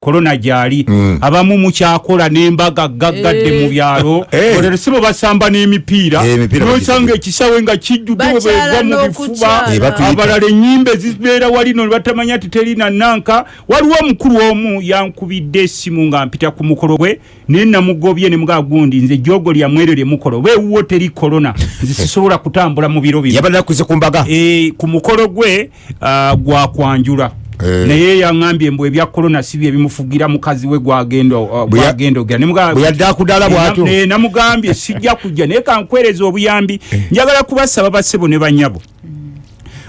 korona gyali. Mm. abamu mukyakola n'embaga gaggadde mu byalo. Eh. olero si bwe basamba n'emipiira. Eh, emipiira nosanga ekisawe nga kijjudde bwe Bakyala begwa mu bifuba. Eh, abalala ennyimba ezibeera walino ne batamanya ti terina nanka. Waliwo omukulu omu yankubidde essimu nga mpita ku mukolo gwe naye namugobye ne mugaa gundi nze jogo lyamu eryo lye mukolo. Oba ewuwo teri korona nze sisobola kutambula mu biro bino. Ku e, mukolo gwe uh, gwakwanjula Eh. Naye yaŋambye mbu ebya korona si bye bimufugira mukazi we gwagenda uh, ogera akudala Eh, bw'atyo. eh, namugambye sijja kujja naye kankwereza obuyambi. Njagala kubasaba basebo ne banyabo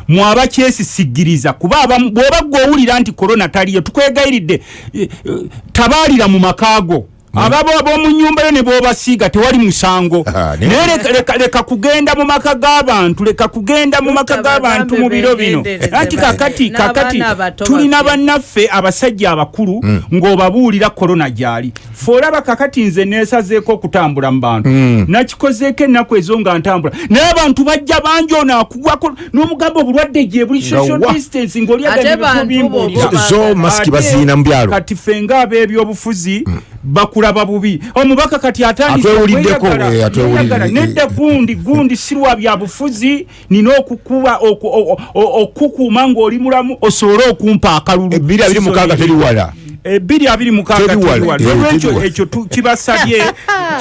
mwaba kyesisigiriza kuba bw'oba gwowulira nti korona taliyo tukwegayiridde eh, eh, tabaalira mu makaago ababo ab'omu nyumba yo ne bwobasiiga tewali musango. Naye leka- kugenda mu maka g'abantu leka kugenda mu maka g'abantu mu biro bino. anti kakati kakati tulina bannaffe abasajja abakulu ng'obabuulira korona gyali. Fe olaba kakati nze neesazeeko okutambula mu bantu. Nakikozeeko ennaku ezo nga ntambula. Naye abantu bajja bangi ono akugwako n'omugamba obulwadde gye buli social wa. distance ng'oli Ate agenda bantu bimbuulira bo- zo masiki baziina mu byalo. Kati ffe ng'ab'ebyobufuzi bakulaba bubi. Omubaka kati okweyagala, eh, nedda gundi gundi sirwa bya bufuzi nina okukuba okukuuma ng'oli mulamu osobole okumpa akalulu. Ebbiri abiri mukaaga teri wala ebiri abiri mukaaga eh, olwekyo wala. ekyo kibasabye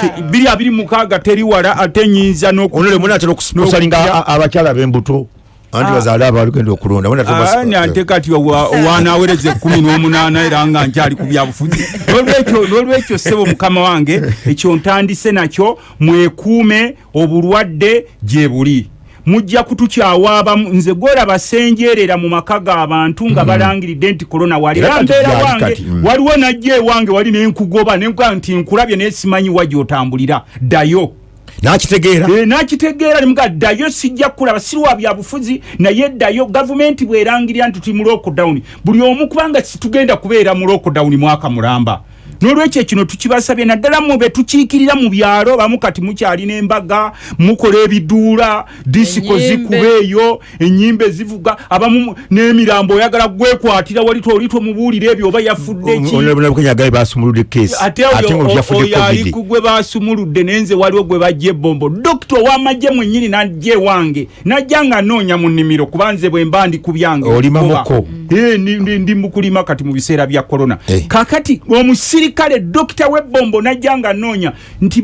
ki- biri abiri mukaaga teri wala ate nyinza n'oku- onole muna atera okusalinga n'okujja- abakyala b'embuto anti bazaale abalugenda okulonda Muna atera Ah, nante kati wanawereza ekumi n'omunaana era nga nkyali ku byabufuzi. N'olwekyo- ssebo mukama wange ekyo ntandise nakyo mwekuume obulwadde gye buli. Mujja kutukyawa abamu nze gwolaba senjeerera mu maka g'abantu nga balangiridde nti korona wali Era kati mbeera gyali wange. kati, mm. waliwo najja ewange wali nenkugoba nenkuga nti nkulabye naye simanyi wa gy'otambulira. Ddayo n'akitegeera. Eh, nakitegeera nemuga ddayo sijja kulaba sirwa byabufuzi naye ddayo gavumenti bwerangirira nti tuli mu lockdown. Buli omu kubanga situgenda kubeera mu lockdown mwaka mulamba n'olwekyo kino tukibasabye naddala mmwe betukiikirira mu byalo bamu kati mukyalina embaga mukola ebiduula disiko zikuba eyo enyimbe zivuga abamu mu- n'emirambo oyagala gwekwatira wali toli tomubuulira ebyo oba yafudde ki? onabukenya basumuludde kesi ate ate oyo nga yafudde oyo ali covid. ku gwe basumuludde nenze waliwo gwe bajja ebombo dokita ow'amagye mwennyini najja ewange. Najja nga noonya mu nnimiro kuba nze bwe mba ndi ku byange Olima okukoba. muko. Eh, ndi- ndi ndi mu kulima kati mu biseera bya korona Eh. Kakati omusirikale dokita w'ebbombo najja nga noonya nti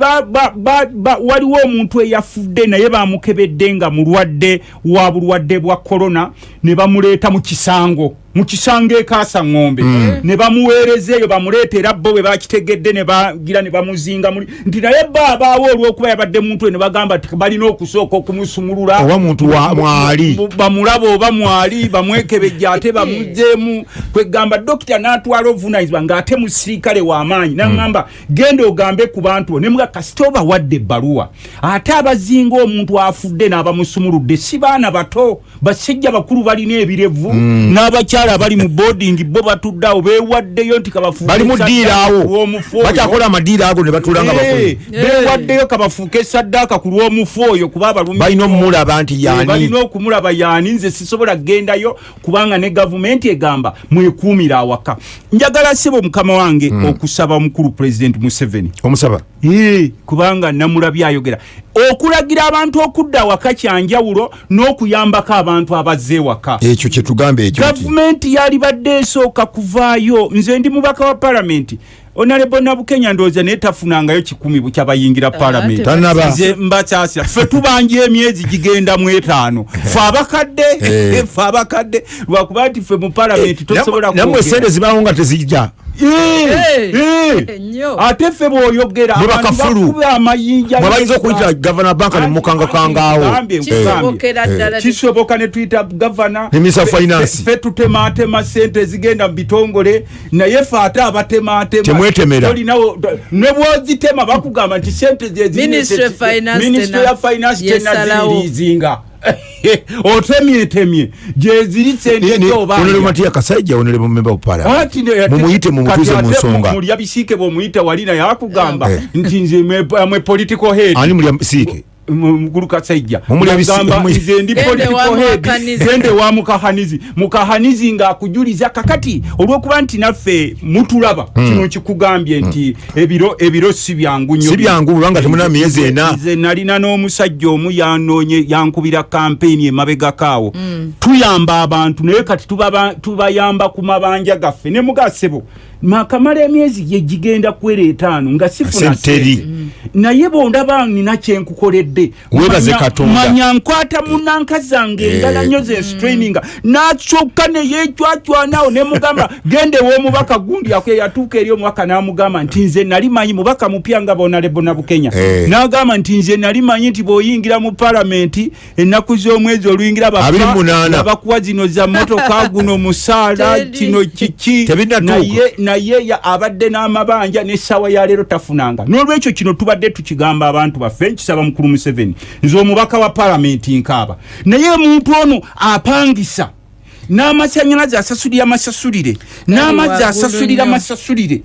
waliwo omuntu eyafudde naye bamukebedde nga mulwadde wa bulwadde bwa korona ne bamuleeta mu kisango mu kisango ekaasa ŋŋombe ne bamuweereza eyo bamuleeta era bo bwe bakitegedde ne bagira ne bamuzinga muli nti naye ba abaawo olw'okuba yabadde muntu we ne bagamba ti balina okusooka okumusumulula Oba muntu wa- mwali. Bamulaba oba mwali bamwekebejja ate bamuzeemu. Kwegamba dokita n'atwala ovunanyizibwa ng'ate musirikale w'amaanyi naŋŋamba genda ogambe ku bantu bo. Nemuga kasita obawadde ebbaluwa. Ate abazinga omuntu afudde n'abamusumuludde si baana bato. Basajja bakulu balina ebirevu n'abakyala abali mu boarding bo batuddeawo beewaddeyo nti kabafuuke bali mu ddiira awo. bakyakola amadiira ago ne batuula nga Eh, bakulu beewaddeyo kabafuuke saddaaka ku lw'omufu oyo kuba abalumi balina omulaba nti Eh, yaani? balina okumulaba yaani? Nze sisobola kugendayo kubanga ne gavumenti egamba mwekuumira awaka. Njagala sebo mukama wange okusaba omukulu pulezidenti museveni. Omusaba? Kubanga namulabye ayogera. Okulagira abantu okudda awaka kyanjawulo n'okuyambako abantu abazze ewaka. Ekyo kyetugambe ekyo nti gavumenti yali badde esooka kuvaayo. Nze ndi mubaka wa palamenti onalebo nabukenya ndowooza naye tafunangayo kikumi bukyabayingira palamenti Tanaba. nze mbakyasira ffe tubanja emyezi gigenda mu etaano. Fe abakadde Eh. ffe abakadde lwakuba nti ffe mu palamenti tosobola nammwe sente zibawo nga tezijja Ate ffe bw'oyogera bakuba amayinja bayinza okuyita gavana banka ne mukangakangaawo Nkugambye, nkugambye. kisobokera ddala. Kisoboka ne tuyita gavana Ne Minister of Fe- Finance. fe- fe tutematema sente ezigenda mu bitongole naye fe ate ne bwozitema bakugamba nti sente Ministry of Finance minisitule tena- ya finance yesalawo. otemyetemye gyeziri sente onole matiya kasajja onole memba parliament mumuyite mumutuze mu nsonga mulya bisiike bwomuyita wali naye akugamba Eh. nti nze mwe- mwe political head. Ani mulya siike mukulu kasajja nze ndi Gende political wa Mukahanizi. mukahanizi mukahanizi ng'akujuliza kakati olw'okuba nti naffe mutulaba kino kikugambye nti ebiro ebiro si byangu nnyo Si byangu, kubanga temuna myezi ena. nze nalina n'omusajja omu yanoonye yankubira kampeyini emabegakaawo tuyamba abantu naye kati tubaba- tubayamba ku mabanja gaffe ne mugasebo makamala emyezi gye gigenda kwera etaano nga sifuna sente. naye bondaba nina kyenkukoledde Manya- nkwata munanka zange Eh. endala nnyo zenstraininga nakyokka neyecwacwanawo nemugamba gende womubaka gundi ako eyatuuka eri omubaka namugamba nti nze nali manyi mubaka mupya nga bonalebona bukenya. Eh. nagamba nti nze nali manyi nti bwoyingira mu palamenti ennaku z'omwezi oluyingira bakuwa zino za motoka guno musaala kino kiki? Naye naye abadde n'amabanja n'essaawa ya leero tafunanga. N'olwekyo kino tubadde tukigamba abantu baffe nkisaba mukulu museveni nze omubaka wa palamenti nkaaba. Naye omuntu ono apangisa n'amasanyalaze asasulira amasasulire n'amazzi asasulira amasasulire.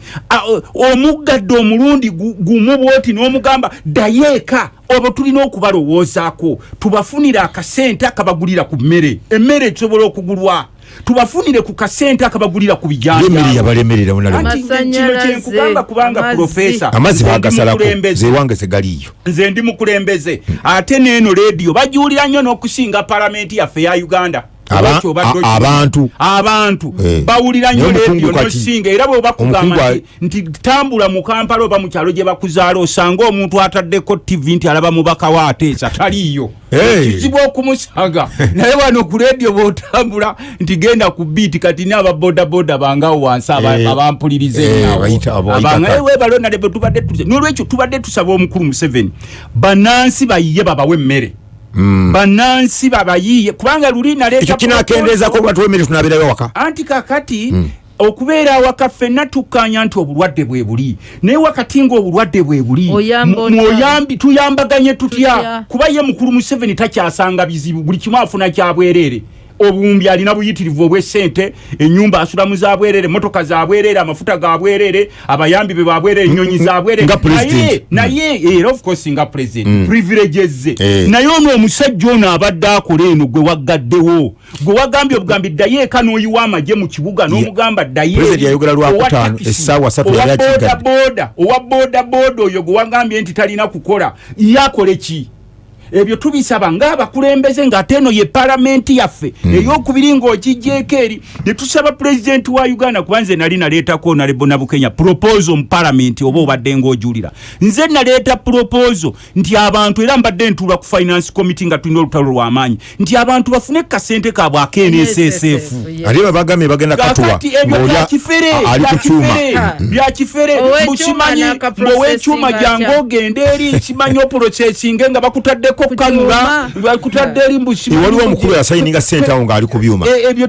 Omuggadde omulundi gu- gumu bwoti n'omugamba ddayo eka obo tulina okubalowoozaako. Tubafunire akasente akabagulira ku mmere emmere esobola okugulwa. Tubafunire ku kasente akabagulira ku yemeri bijanja yabalemerera Anti munalema kino Amasanyalaze, kyenkugamba kubanga profesa amazzi nze ndi bagasalako mukulembeze. zewange tegaliyo nze ndi mukulembeze. Ate neeno lediyo bagiwulira nnyo n'okusinga palamenti yaffe ya uganda Abantu. abantu. Eh. bawulira nnyo kati- nosinga. Era bwe bakugamba nti, tambula mu kampala oba mu kyalo gye bakuzaala osanga omuntu ataddeko tv nti alaba mubaka wa ateesa taliiyo. Kizibu okumusaga. Naye wano ku lediyo bwotambula nti genda ku biiti kati ni ababodaboda bangawo wansi Eh. abampuliriza ka- eh, webalonale bwe tubadde n'olwekyo tubadde tusaba omukulu museveni bannansi bayiye babawe emmere bannansi babayiye kubanga luli naleeta ekyo kinakendeezako lwatuwa emmere tunabirayo waka anti kakati okubeera awaka ffenna tukkanya nti obulwadde bwe buli. Naye wakati ng'obulwadde bwe buli mw'oyambi- tuyambaganye tutya? Tutya? kuba ye mukulu museveni takyasanga bizibu buli kimu afuna kyabwereere obumbi alina buyitirivu obw'essente enyumba asula za bwereere motoka za bwereere amafuta ga bwereere abayambi be babwereere ennyonyi za bwereere nga president. naye era of course nga president. Privileges ze Eh. naye ono omusajja ono abadde akola eno gwe waggaddewo. Gwe wagambye obugambi ddayo eka n'oyiwa amagye mu kibuga n'omugamba ddayo President yayogera lwa Owa kutaano, takisi, essaawa ssatu owa yali akigadde. bodaboda owa bodaboda oyo gwe wagambye nti talina kukola. Ye akole ki ebyo tubisaba ngaabakulembeze ng'ate eno ye palamenti yaffe eyokubiri ng'ogijjeeko eri ne tusaba pulezidenti wa uganda kuba nze nali naleetako nalebona bukenya proposal mu palamenti oba obadde ng'ojulira nze naleeta proposal nti abantu era mbadde ntuula ku finance committee nga tulina olutalo lw'amaanyi nti abantu bafune kasente kaabwe aknssf yeah. ate babagambye bagenda katuwa byakifere Ah. mukimanyi n'akaprocessing owekyuma atya. jange ogende eri kimanyi oprocesinge nga bakutaddeko Ku kanula kyuma. bakutadde eri mbusimanyi Eh, waliwo omukulu yasayininga sente awo ng'ali ku byuma. E- ebyo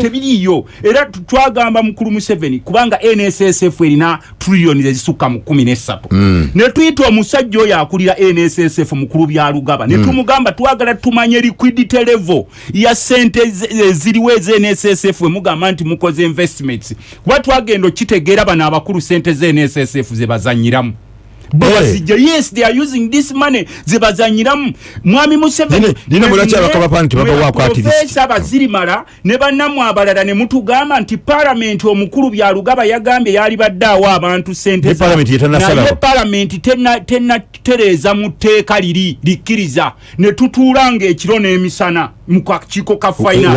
tebiriyo era twagamba mukulu museveni kubanga nssf erina trillioni ezisukka mu kumi nesatu ne tuyita omusajja oyo akulira nssf mukulu bya lugaba. Ne tumugamba twagala tumanye liquidity level ya sente zi- eziriwo eznssf emugamba nti mukoze investments. Kuba twagenda okitegeera bano abakulu sente znssf zebazanyiramu bwebazijja yes they are using this money. Zebazanyiramu mwami museveni Nine- nine mulaki abakabapa nti babawaako activist? profesa bazirimala ne bannamu abalala ne mutugamba nti palamenti omukulu byalugaba yagambye yali badde awa abantu sente naye palamenti tena- tenatereeza mu tteeka liri likkiriza. Ne tutuula ng'ekiro n'emisana mu kakiiko ka finance.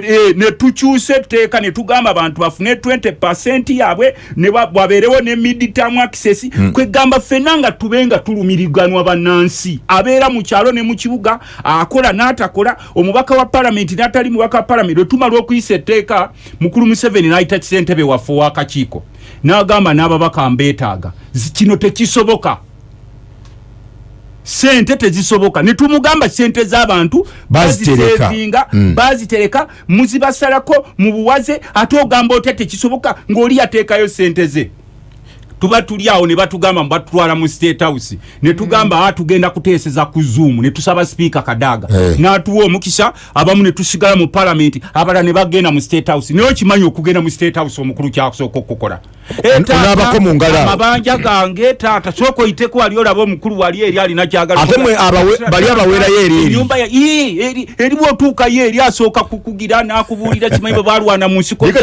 ne, ne tukyusa etteeka ne tugamba abantu bafune 20 percent yaabwe ne ba- wabeerewo ne midterm access. Kwegamba ffenna nga tube nga tulumiriganwa bannansi. Abeera mu kyalo ne mu kibuga akola n'atakola omubaka wa palamenti n'atali mubaka wa palamenti lwe tumala okuyisa etteeka mukulu museveni n'ayita kisentebe waffe ow'akakiiko n'agamba n'ababaka mbeetaaga kino tekisoboka. Sente tezisoboka. Netumugamba sente z'abantu bazisevinga bazitereka muzibasalako mu buwaze ate ogamba otya tekisoboka ng'oli yateekayo sente ze tuba tuli awo ne batugamba batutwala mu state house. Ne tugamba mm. tugenda kuteeseza ku zoom. Ne tusaba sipiika kadaaga Eh. n'atuwa omukisa abamu ne tusigala mu palamenti abalala ne bagenda mu state house. Naye okimanyi okugenda mu state house omukulu kyasooka okukola? Eh, amabanja gange taata sooka oyiteko wali olaba omukulu wali eri alina kyagala Ate mwe abawe- bali abaweerayo eri bwotuukayo eri asooka kukugira n'akubuulira kimanyi bwe balwana mu nsiko Naye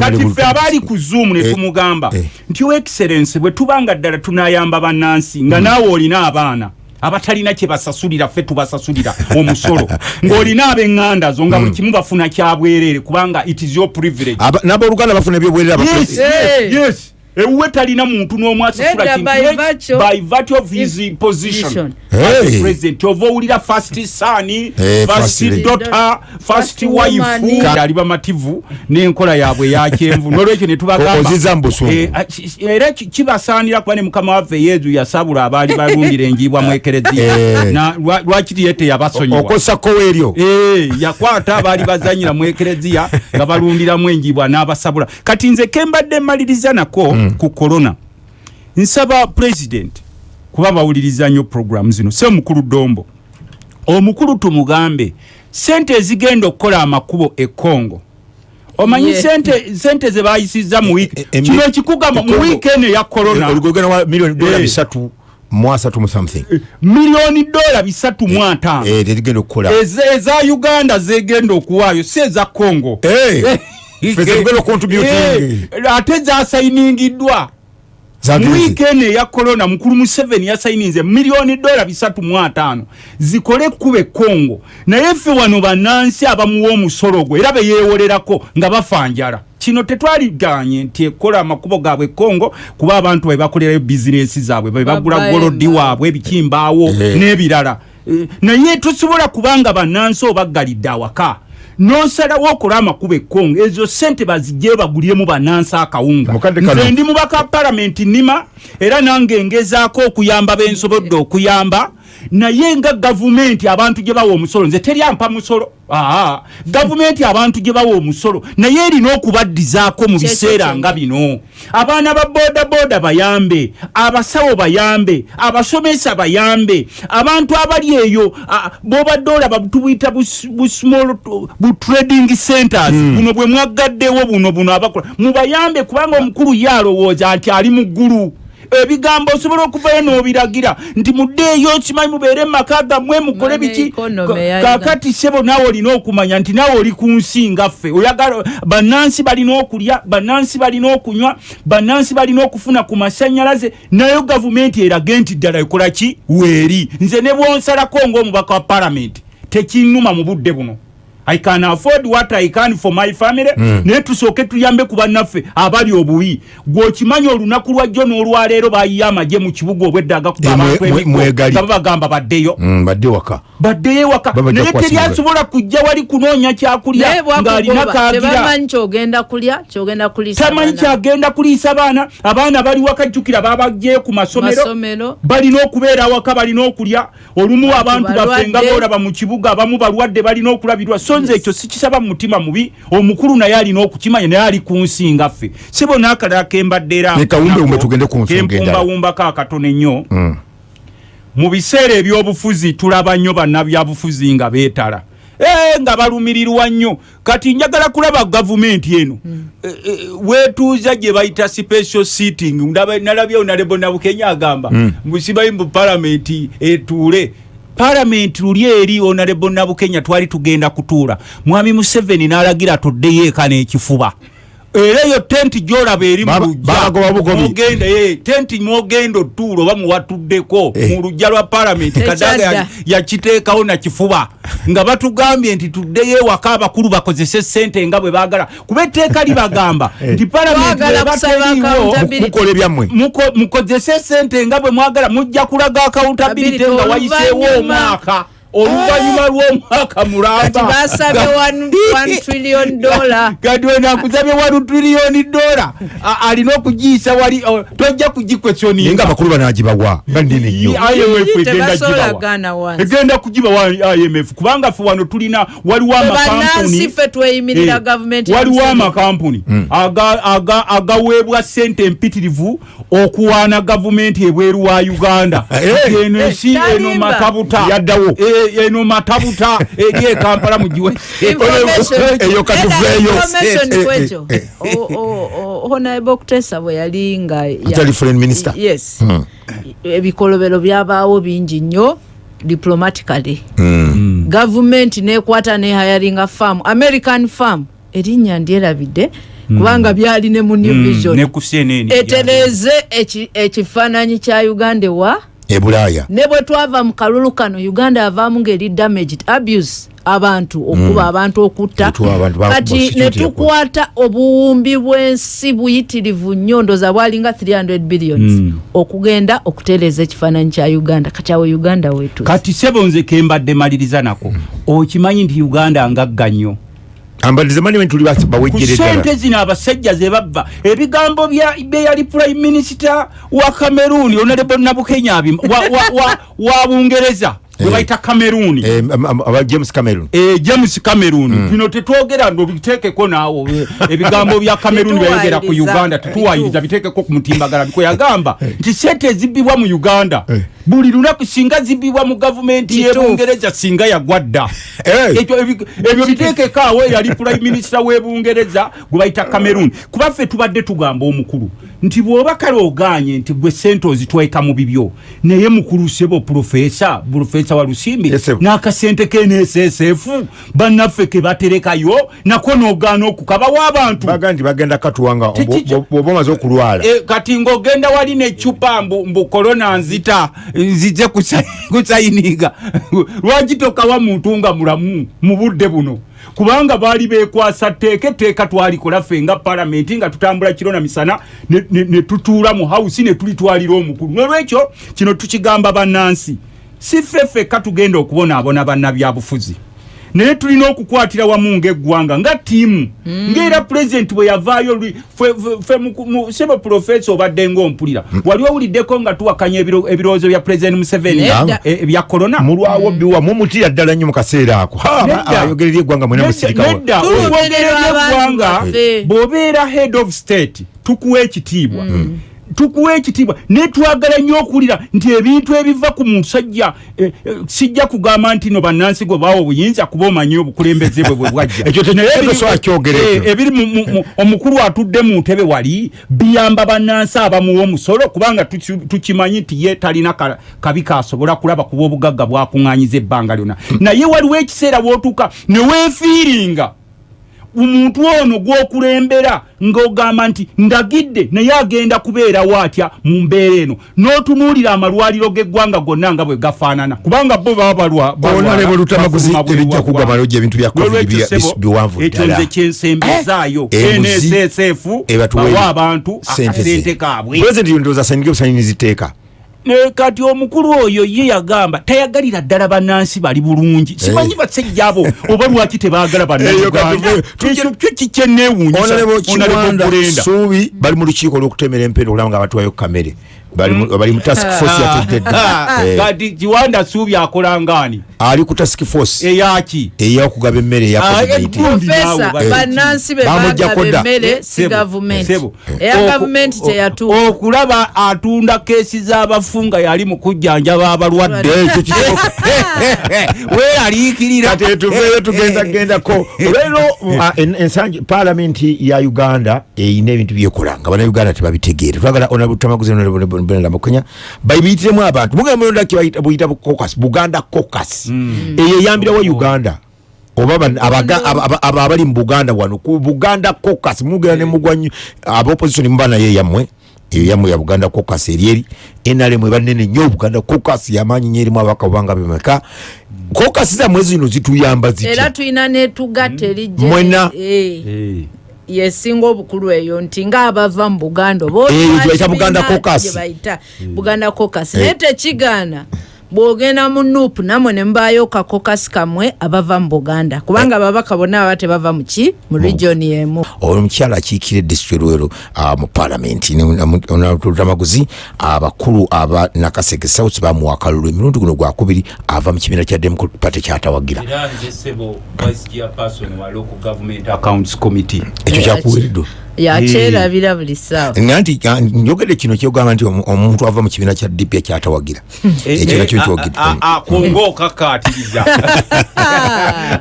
kati ffe abaali ku zoom ne Eh, tumugamba eh. nti o excellence bwe tubanga ddala tunayamba bannansi nga naawe olina abaana abatalina kye basasulira ffe tubasasulira omusolo ng'olina ab'eŋŋanda zo nga buli kimu bafuna kyabwereere kubanga it is your privilege. N'abooluganda bafuna ebyobwerera yes, Hey. ewuwe talina muntu n'omu asasula kintu by virtue- of his His position position. as Hey. president ova owulira first son Eh, first first daughter first First wife ali bamativu n'enkola yaabwe yakyenvu n'olwekyo ne O- tubagamba ozizza mu busungu. Eh, a- ki- era ki- kibasaanira kuba ne mukama waffe yezu yasabula abaali balundira enjiibwa mu ekereziya Eh. Na lwa- lwakiri ye teyabasonyiwa okosako weeryo Eh, yakwata abaali bazanyira mu ekereziya nga balundiramu enjibwa n'abasabula kati nze kembadde mmaliriza nako Hmm. Ku korona nsaba president kuba bawuliriza nnyo programu zino. Se omukulu dombo. Omukulu tumugambe sente ezigenda okukola amakubo e congo. Omanyi sente sente ze bayisizza mu wiiki E- e- kino ekikugamba mu e- wiiki eno eya korona oligogenda wa miliyoni dola Eh. bisatu mu something. Miliyoni dola bisatu mu ataano. Eh, eza uganda zegenda okuwaayo si eza congo Okontributing Eh, ate zasayiningiddwa mu wiiki eno eya korona mukulu museveni yasayininze miliyoni dola bisatu mu ataano. Zikole ekkuba ekongo naye ffe wano bannansi abamuwa omusolo gwe era beyeewolerako nga bafanjala kino tetwaliganye nti ekola amakubo gaabwe kongo kuba abantu bwe bakolerayo bizinesi zaabwe bwe bagula Babaye golodi nga- waabwe ebikimbaawo Eh. n'ebirala. Eh, naye tosobola kubanga bannansi obaggalidde awaka nosalawo okola amakubo ekongo ezo sente bazijje baguliremu bannansi akawunga. Nze ndi mubaka palamenti nima era nange ngezaako okuyamba bensobodde okuyamba naye nga gavumenti abantu gye bawa omusolo nze teryampa musolo. Aa gavumenti abantu gye bawa omusolo naye erina okubaddizaako mu biseera nga bino. Abaana ba bodaboda bayambe abasawo bayambe abasomesa bayambe abantu abali eyo bobadde olaba tubuyita bu- bu small bu trading centers. Buno bwe mwaggaddewo buno buno abakola mubayambe kubanga omukulu ye alowooza nti ali mu ggulu ebigambo osobola okuvayo n'obiragira nti muddeeyo kimanyi mubeere mu maka gammwe mukole biki? kakati sebo naawe olina okumanya nti naawe oli ku nsi nga ffe. Oyagala bannansi balina okulya bannansi balina okunywa bannansi balina okufuna ku masanyalaze nayo gavumenti erage nti ddala ekola ki? Weeri. Nze ne bwonsalako ng'omubaka wa palamenti tekinnuma mu budde buno i can afford what i can for my family. Hmm. naye tusooke tuyambe ku bannaffe abali obubi. Gweokimanyi olunaku lwajjo n'olwaleero bayiye amagye mu kibuga obwedda agakuba Eh, abantu babagamba baddeyo. Mm, badde waka. Baddeyo ewaka. Naye teryasobola kujja wali kunoonya kyakulya ng'alina tebamanyi kyogenda kulya kyogenda kulisa tamanyi kyagenda kuliisa baana abaana bali wakajjukira babagyeyo ku masomero. Balina okubeera awaka balina okulya olumu abantu baffe nga boolaba mu kibuga abamu balwadde balina okulabirwa so nze ekyo sikisaba mu mutima mubi omukulu naye alina okukimanya naye ali ku nsi nga ffe. Sibo n'akalala kembadde era Ne kawumbewumbe tugende ku nsonga endala. kempumbawumbako akatono ennyo Mm. mu biseera ebyobufuzi tulaba nnyo bannabyabufuzi nga beetala. Eh, nga balumirirwa nnyo. Kati njagala kulaba gavumenti eno. Eh, eh, weetuuza gye bayita special seating Ndaba- nalabyewo nalebo nabukenya agamba musibayi mu palamenti etuule palamenti luli eri onalebo nabukenya twali tugenda kutuula. Mwami museveni n'alagira tuddeyo eka n'ekifuba era eyo tenti gyolaba eri mu Baba- lujja babagoba bugobi. Mogenda, eh, tenti mwogenda otuula oba muwatuddeko Eh. mu lujja lwa palamenti kadaga ya- yakiteekawo nakifuba nga batugambye nti tuddeyo ewaka abakulu bakozese sente nga bwe baagala kuba etteeka libagamba Eh. nti palamenti Twagala eba kusaba teriiwo accountability. mukola ebyammwe muko- mukozese sente nga bwe mwagala mujja kulaga accountability nga wayiseewo omwaka oluvanyuma lw'omwaka kati mulamba basabye 1 trillion dollar. Kati wena akuzabye wanu triliyoni dola alina okugiyisa wali tojja naye nga kugikwesyoninga abakulu banagibawa nga ndine nnyo. Imf egenda kugibawa imf kubanga fe wano tulina waliwo bannansi amakampuni. Eh, aga- agaweebwa sente empitirivu okuwaana gavumenti ebweru wa uganda. Eh, eno ensi eh, eno talimba. matabuta. Yaddawo. Eno matabuta eri ekampala mugiwe. Eyo katuveeyo. Honorable okutesa bwe yali nga ya- Atali foreign minister? yes Hmm. ebikolobero byabaawo bingi nnyo diplomatically Hmm. gavumenti nekwata nehayaringa farm american farm erinnya ndyerabidde kubanga byali ne mu new vision eki- ekifaananyi kya uganda wa e bulaaya. Ne bwe twava mu kalulu kano uganda yavaamu ngeri damaged abuse abantu okuba abantu okutta. Etwa abantu ba- kati security ne tukwata obuwumbi bw'ensi buyitirivu nnyo ndoza bwalinga 300 billions okugenda okutereeza ekifaananyi kya uganda kati awo uganda wetu kati sebo nze kembadde maliriza nako. Okimanyi nti uganda ngagga nnyo ambalize mani bwe tuli bas- ku bawejjere sente ddala zino abasajja ze babba ebigambo bya bye yali prime minister wa cameroon honorable nabukenya abim- wa, wa, wa, wa bungereza gwe Eh. bayita cameroon. Eh, aba james cameron Eh, james cameroon. Bino tetwogera ndo biteekeko naawo. Ebigambo bya cameroon byayogera ku uganda tetuwayiriza biteekeko ku mutimbagala biko yagamba nti sente ezibbibwa mu uganda buli lunaku singa zibbibwa mu gavumenti y'ebungereza singa yagwa dda. Ekyo ebi- ebyo biteekeko awo yali prime minister w'ebungereza gwe bayita cameroon. Kuba ffe tubadde tugamba omukulu nti bw'oba kale oganye nti gwe sente ozitweka mu bibyo naye mukulu sebo profesa profesa wa lusimbi. N'akasente k'nssf bannaffe ke baterekayo nako n'ogaana okukabawo abantu baga nti bagenda katuwanga bwoba omaze okulwala. E, kati ng'ogenda wali necupa mbu, korona nzita nzize kusa- kusayininga lwaki tokawa muntu nga mulamu mu budde buno? Kubanga baali bekwasa tteeka etteeka twalikola ffe nga palamenti nga tutambula kiro na misana ne, ne, ne tutuula mu hausi ne tulitwalira omukulu. Nolwekyo kino tukigamba bannansi si ffe ffekka tugenda okubonaabona bannabyabufuzi naye tulina okukwatira wamu ngaeggwanga nga tiimu ngaera pulezidenti bwe yavaayo sebo profesa obadde ngaompulira wali owuliddeko nga tuwakanya ebiro- ebirowoozo bya pulezidenti museveni Nedda. eh, ebya korona mulwawo biwa mumutira ddala nnyo mu kaseera ako. Ayogerera eggwanga mwena musirikawo nedda Tulogerera okwogerera abantu eggwanga bw'obeera head of state tukuwa ekitiibwa tukuwa ekitiibwa. Naye twagala nnyo okuwulira nti ebintu ebiva ku musajja eh, eh, sijja kugamba nti no bannansi gwe bawa obuyinza kuba omanyi obukulembeze bwe bwe bwajja. Ekyo te- Naye ekyo. ebiri- so akyogera eh, omukulu atudde mu ntebe wali biyamba bannansi abamuwa omusolo kubanga tuki- tukimanyi nti ye talina ka- kabi kasobola kulaba kuba obugagga bwakuŋŋanyiza ebbanga lyonna. Naye waliwo ekiseera wootuuka ne weefiiringa omuntu ono gwokulembera ng'ogamba nti ndagidde naye agenda kubeerawo atya mu mbeera eno? N'otunuulira amalwaliro g'eggwanga gonna nga bwe gafaanana. Kubanga bo baba balwa- balwala, Honorable Lutamaguzi, bafuluma buli ebijja wa kugwa ggwanga. malojja ebintu bya COVID N'olwekyo bya- ssebo, biwanvu ekyo ddala. nze kyensembezaayo nssf bawa abantu akasente kaabwe Ne kati omukulu oyo ye yagamba tayagalira ddala bannansi bali bulungi. Simanyi basajja abo oba lwaki tebaagala Eyo bannayuganda katuve- tujje- ekyo kyo kikyenneewuunyisa Honorable Honorable Kiwanda. Suubi bali mu lukiiko olw'okutemera empeera okulaba nga batwayo kamere bali mu- task force yategedde Eh, kati kiwanda suubi akola ngaani? Ali ku task force. Eyaki ey'okugaba emmere eya Ah, covid-19 egundi naawe profesa bali- bannansi be Bamuggyako bagaba dda. emmere si Sebo, gavumenti sebo. eya Oku- gavumenti o- teyatuuka okulaba atunda keesi z'abafu nga yali mu kujjanjaba abalwadde. Ekyo kituufu. weeraliikirira kati etuveeyo tugendagendako. Ah, ensangi paalamenti ya uganda eyina ebintu byekola nga bannayuganda tebabitegeere twagala onabutamaguzibenamukenya bayibiyitiremu abantu. Mugenda mulonda buyita cocas buganda cocas eyo eyambirawo uganda. Oba ban- abaga- aba- aba- aba abali mu buganda wano. Ku buganda cocas mugenda nemugwanyu abaopposition muba nayo eyammwe eyo yammwe ya buganda cocas eryeri nrm ebanene nnyo. Buganda cocas yamaanyi nyo erimu abaka bubanga bemeka cocas zammwe zino zituyamba era zitya tulina netugatta erijje Mwena. Eh, yesinga obukulu eyo nti ngaabava mu buganda oba Eh, Buganda gye bayita buganda caucus. Naye tekigaana bwogenda mu nuupu namwe ne mubaayo kakokasi kamwe abava mu buganda. Kubanga ababaka bonna baba tebava muki mu regioni emu. Omukyala akiikira edisitulikiti lwero ah, mu paalamenti onatamaguzi abakulu aba nakasege south bamuwa akalulu emirundi guno gwakubiri ava mu kibiina kya democratic party kyatawagira ekyo kyakuweereddwa yakyerabira buli ssaawa nga nti njogedde kino kyogamba nti omu- omuntu ava mu kibiina kya dp kyatawagira ekyo nakyo nkyogedde konga okakatiriza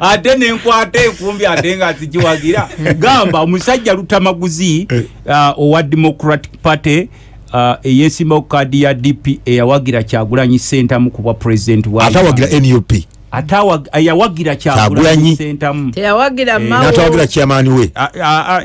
ate nenkwata enkumbi ate nga zigiwagira gamba omusajja lutamaguzi ah, owa democratic party ah, eyesimba ku kaadi ya dp eyawagira kyagulanyi sentamu ku bwa president wa atawagira nup yawagira Kyagulanyi. kyagulanyi sentamu. Teyawagira Eh, kyamaani we?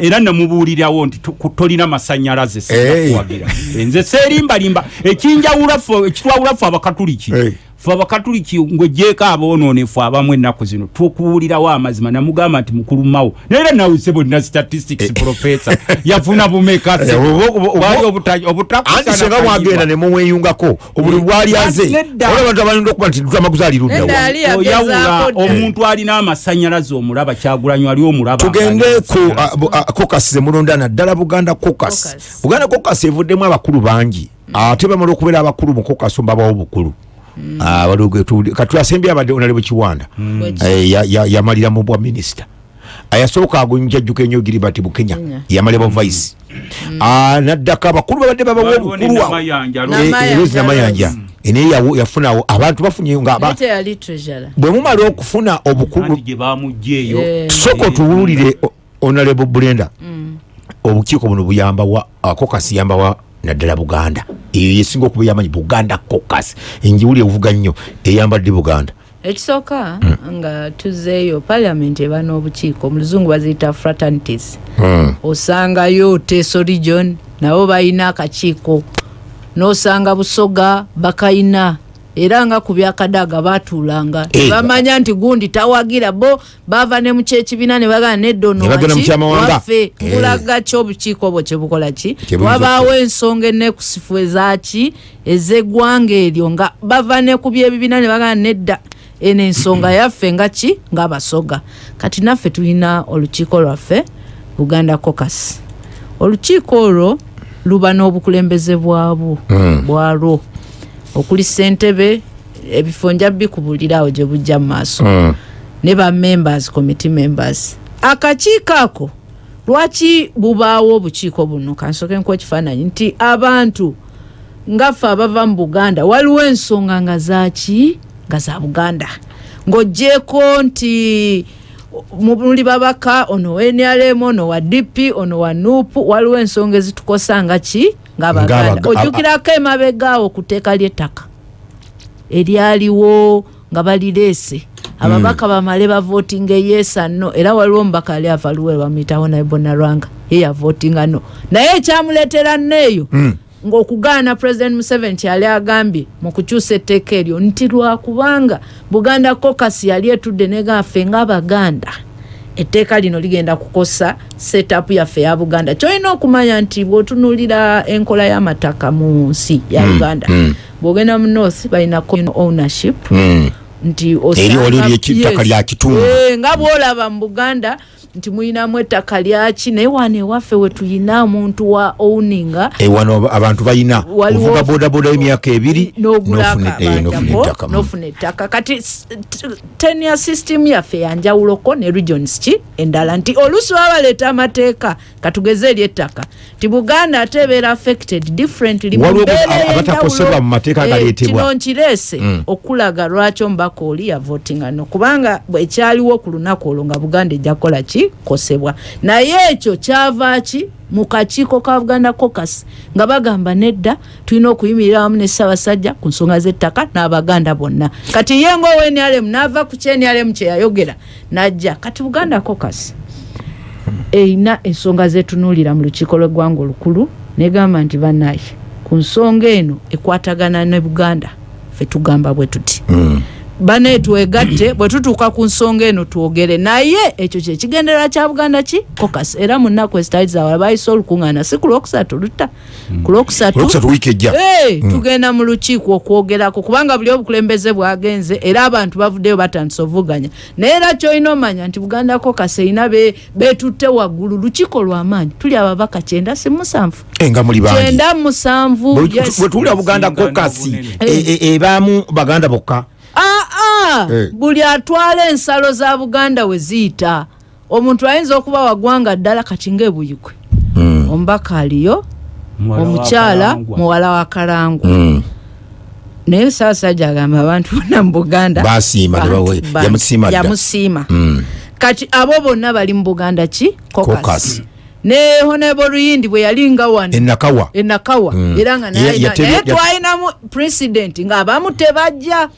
Era nemubuulirawo nti tolina masanyalaze Hey. sikuwagira nze seerimbalimba. Ekinjawula ffe ekitwawula ffe abakatuliki Hey. ffe abakatuliki ngwejeeko aboononefu abamu ennaku zino tukuwulirawo amazima namugamba nti mukulu mawo naye nawuse bonna statistics professor yafuna bumeka Eh, obo- obo- bwali obo- anti senga mwagenda ne mumweyungako obuli bwali aze Nedda. ola abantu abalinda okuba nti lutamaguzi ali Nedda luddawa ali oyawula yagezaako dda. omuntu alina amasanyalaze omulaba kyagulanyi ali omulaba tugende ku ah, caucus zemulonda naddala buganda Caucus. buganda caucus evuddemu abakulu bangi ate bamala okubeera abakulu mu caucus mbabawo obukulu kati asembye abadde onalebo kiwanda. Bweki. Eh, ya- ya- yamalira mu bwa minisita ayasooka agonjajjuka enyo giribati bukenya Kenya. yamalira bwa vice. Ah, naddako abakulu babadde babawo Waliwo ne obukulu awo. Namayanja, Eh, Namayanja, Rose namayanja naye yawo- yafunawo abantu bafunye nga aba- treasurer. Bwe mumala okufuna obukulu anti gye bamugjeeyo Eh. sooka otuwulire honorable bulenda obukiiko buno buyamba wa naddala buganda. Eyo yesinga okuba yamanyi buganda caucus. Enjiwuli evuga nnyo eyambadde buganda. Ekisooka nga tuzeeyo paliament eba n'obukiiko mu luzungu baziyita fraternities. Mm. osangayo teso region nabo balina akakiiko. N'osanga busoga bakayina era nga ku byakadaaga batuulanga. Tebamanya nti gundi tawagira bo bava ne mukyekibiina ne bagana Ne mu kyamawanga. waffe. Eh. nkulaga ki obukiiko bwo kyebukola ki? Wabaawo ensonga enekusifu ezaki ez'eggwanga eryo nga bava ne ku byebibiina ne bagana nedda eno ensonga yaffe nga ki? Ngaabasoga kati naffe tulina olukiiko lwaffe buganda caucus. Olukiiko olwo luba n'obukulembeze bwabwo Mm. bwalwo okuli ssentebe ebifo nja bikubulirawo gye bujja mu maaso. Mm. ne ba members committee members. Akakiiko ako lwaki bubaawo obukiiko buno? Kansoke nkuwa ekifaananyi nti abantu ngaffe abava mu buganda waliwo ensonga nga zaki nga za buganda. Ng'ogjeeko nti muli babaka ono wa nrm ono wa dp ono wa nupu waliwo ensonga ezitukosa nga ki ngaabaganda ojjukirako emabegaawo ku tteeka ly'ettaka eryaliwo nga balireese ababaka bamale bavotinga eyesa no. Era waliwo omubaka ali ava luwe bamuyitawo naye bonarwanga ye yavotinga no naye ekyamuleetera neeyo ng'okugaana president museveni kyali agambye mu kukyusa etteeka eryo nti lwakubanga buganda caucus yali etudde negaffe ng'abaganda etteeka lino ligenda kukosa setup yaffe ya buganda. Kyolina okumanya nti bw'otunuulira enkola y'amataka mu nsi ya uganda bw'ogenda mu north balina ownership. Mm. Nti Eri oli ery'ettaka lya kitundu. Eh, nga bwolaba mu buganda nti muyinamu ettaka lyaki naye wano ewaffe wetuyina omuntu wa owninga Eh, wano abantu balina ovuga bodaboda y'emyaka ebiri n'ogula n'ofuna- eh, ettaka. Kati s- t- tenure system yaffe yanjawuloko ne regions ki endala nti oluusi baba baleeta amateeka katugeze eri ettaka nti buganda ate ebeera affected differently mu mbeera ey'enjawulo. Eh, kino nkireese Mm. okulaga lwaki omubaka oli yavotinga no kubanga ekyaliwo ku lunaku olwo nga buganda ejja kukola ki? Kosebwa. Naye ekyo kyava ki? Mu kakiiko ka buganda caucus nga bagamba nedda tulina okuyimirira wamu ne ssaabasajja ku nsonga z'ettaka n'abaganda bonna. Kati ye ngaowenrm n'ava ku kyenrm kyeyayogera najja. Kati buganda caucus erina ensonga zetunuulira mu lukiiko lw'eggwanga olukulu negamba nti bannaye ku nsonga eno ekwatagana ne buganda fe tugamba bwe tuti. Mm. Bane twegatte bwe tutuuka ku nsonga eno twogere. Naye ekyo kyekigenderera kya buganda ki? Kokas era mu nnaku ezitali zawala bayise olukuŋŋaana si ku lwokusatu lutta? Ku lwokusatu wiiki ejja. Eh, tugenda mu lukiiko okwogerako kubanga buli obukulembeze bwagenze era abantu bavuddeyo batandise ovuganya naye era kyolina omanya nti buganda kokas erina be- betutte waggulu lukiiko lwamaanyi tuli ababaka kyenda si musanvu? Eh, nga muli bangi. Kyenda musanvu Bwe- tuwulira buganda obunene. e- e- ebaamu baganda bokka aa Eh. buli atwala ensalo za buganda we ziyita omuntu ayinza okuba wagwanga ddala kati ngaebuyikwe Mm. omubaka aliyo omukyala muwala wa kalangu Mm. naye saasajja agamba abantu bonna mu buganda yamusiima dda. yamusiima Mm. kati abo bonna bali mu buganda ki. Caucus. ne honebo luyindi bwe yali nga wano enakawa enakawa era nga naye twalinamu president ng'abamu tebajja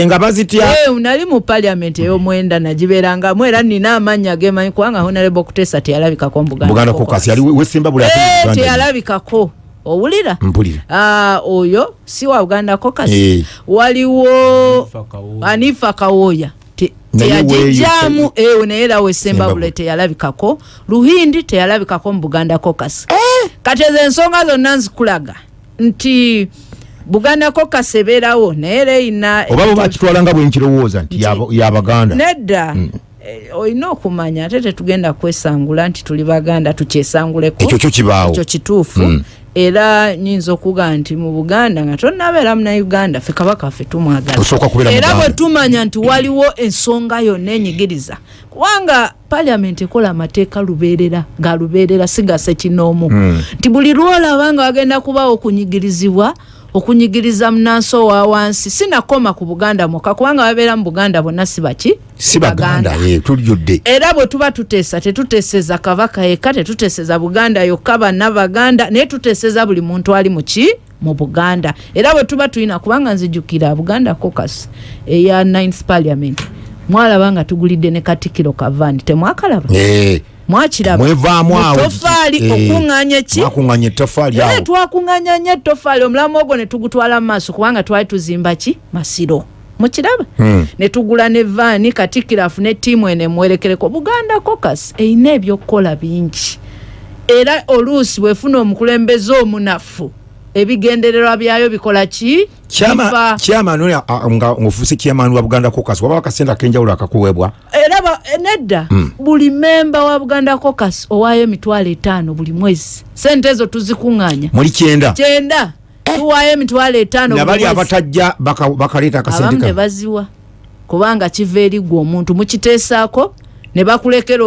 nga bazitya Eh, nali mu paliament ey'omwenda nagibeerangamu era nina amannya gemanyi kubanga honorable kutesa teyalabikako mu buganda buganda kokasi yali wesemba buli ate mu Eh, Uganda. teyalabikako owulira mpulira Ah, oyo si wa buganda caucus Eh. waliwo Hanifa Kawoya. anifa kawoya Te- Naye teyagijjaamu weeyo- ewe naye era wesemba Semba bule bule. teyalabikako luhindi teyalabikako mu buganda caucus Eh! kati ezo ensonga zonna nzikulaga nti buganda caucus ebeerawo naye era erina oba bo bakitwala nga bwenkirowooza nti yaba- yabaganda. nedda. Eh, olina okumanya ate tetugenda kwesangula nti tuli baganda tukyesanguleko ekyo kyo kibaawo. ekyo kituufu. Mm. era nyinza okuga nti mu buganda nga tonnabeera munauganda fe kabaka ffe tumwagala. Osooka kubeera era Muganda. bwe tumanya nti waliwo ensonga yonna enyigiriza kubanga paliament ekola amateeka lubeerera nga lubeerera sigase kinoomu Mm. nti buli lwolaba nga wagenda kubawo okunyigirizibwa okunyigiriza munansi owa wansi. Sinakoma ku buganda mwokka kubanga babeera mu buganda bonna si baki? Si baganda eh, tulijjudde era bwe tuba tuteesa tetuteeseza kabaka yekka tetuteeseza buganda yokka banna baganda naye tuteeseza buli muntu ali muki mu buganda. Era bwe tuba tulina kubanga nzijukira buganda caucus eya 9th parliament. Mwalaba nga tugulidde ne katikiro kavandi temwakalaba Mwakiraba mwevaamu awo. Tofaali Eh, okuŋŋaanya ki? mwakuŋŋanya ettofaali naye awo. twakuŋŋanya nnyo ettofaali omulamu ogwo ne tugutwala mu maaso kubanga twali tuzimba ki? Masiro. Mukiraba? Hmm. ne tugula ne vaani katikiro afune ttiimu eno emuwerekereko buganda caucus erina ebyokukola bingi. Era oluusi bwefuna omukulembeze omunafu ebigendererwa byayo bikola ki? Kyamaani nga ngaofuuse kyamaani wa buganda caucus waba akasente ak'enjawulo akakuweebwa. Era ba- eh, nedda. Buli memba wa buganda caucus owaayo emitwalo etaano buli mwezi. Sente ezo tuzikuŋŋaanya. Muli kyenda. Kyenda. Tuwaayo emitwalo etaano nabali abatajja baka- bakaleeta akasente abamu ne kano baziwa. Kubanga kiva eri gwe omuntu. Mukiteesaako ne bakulekera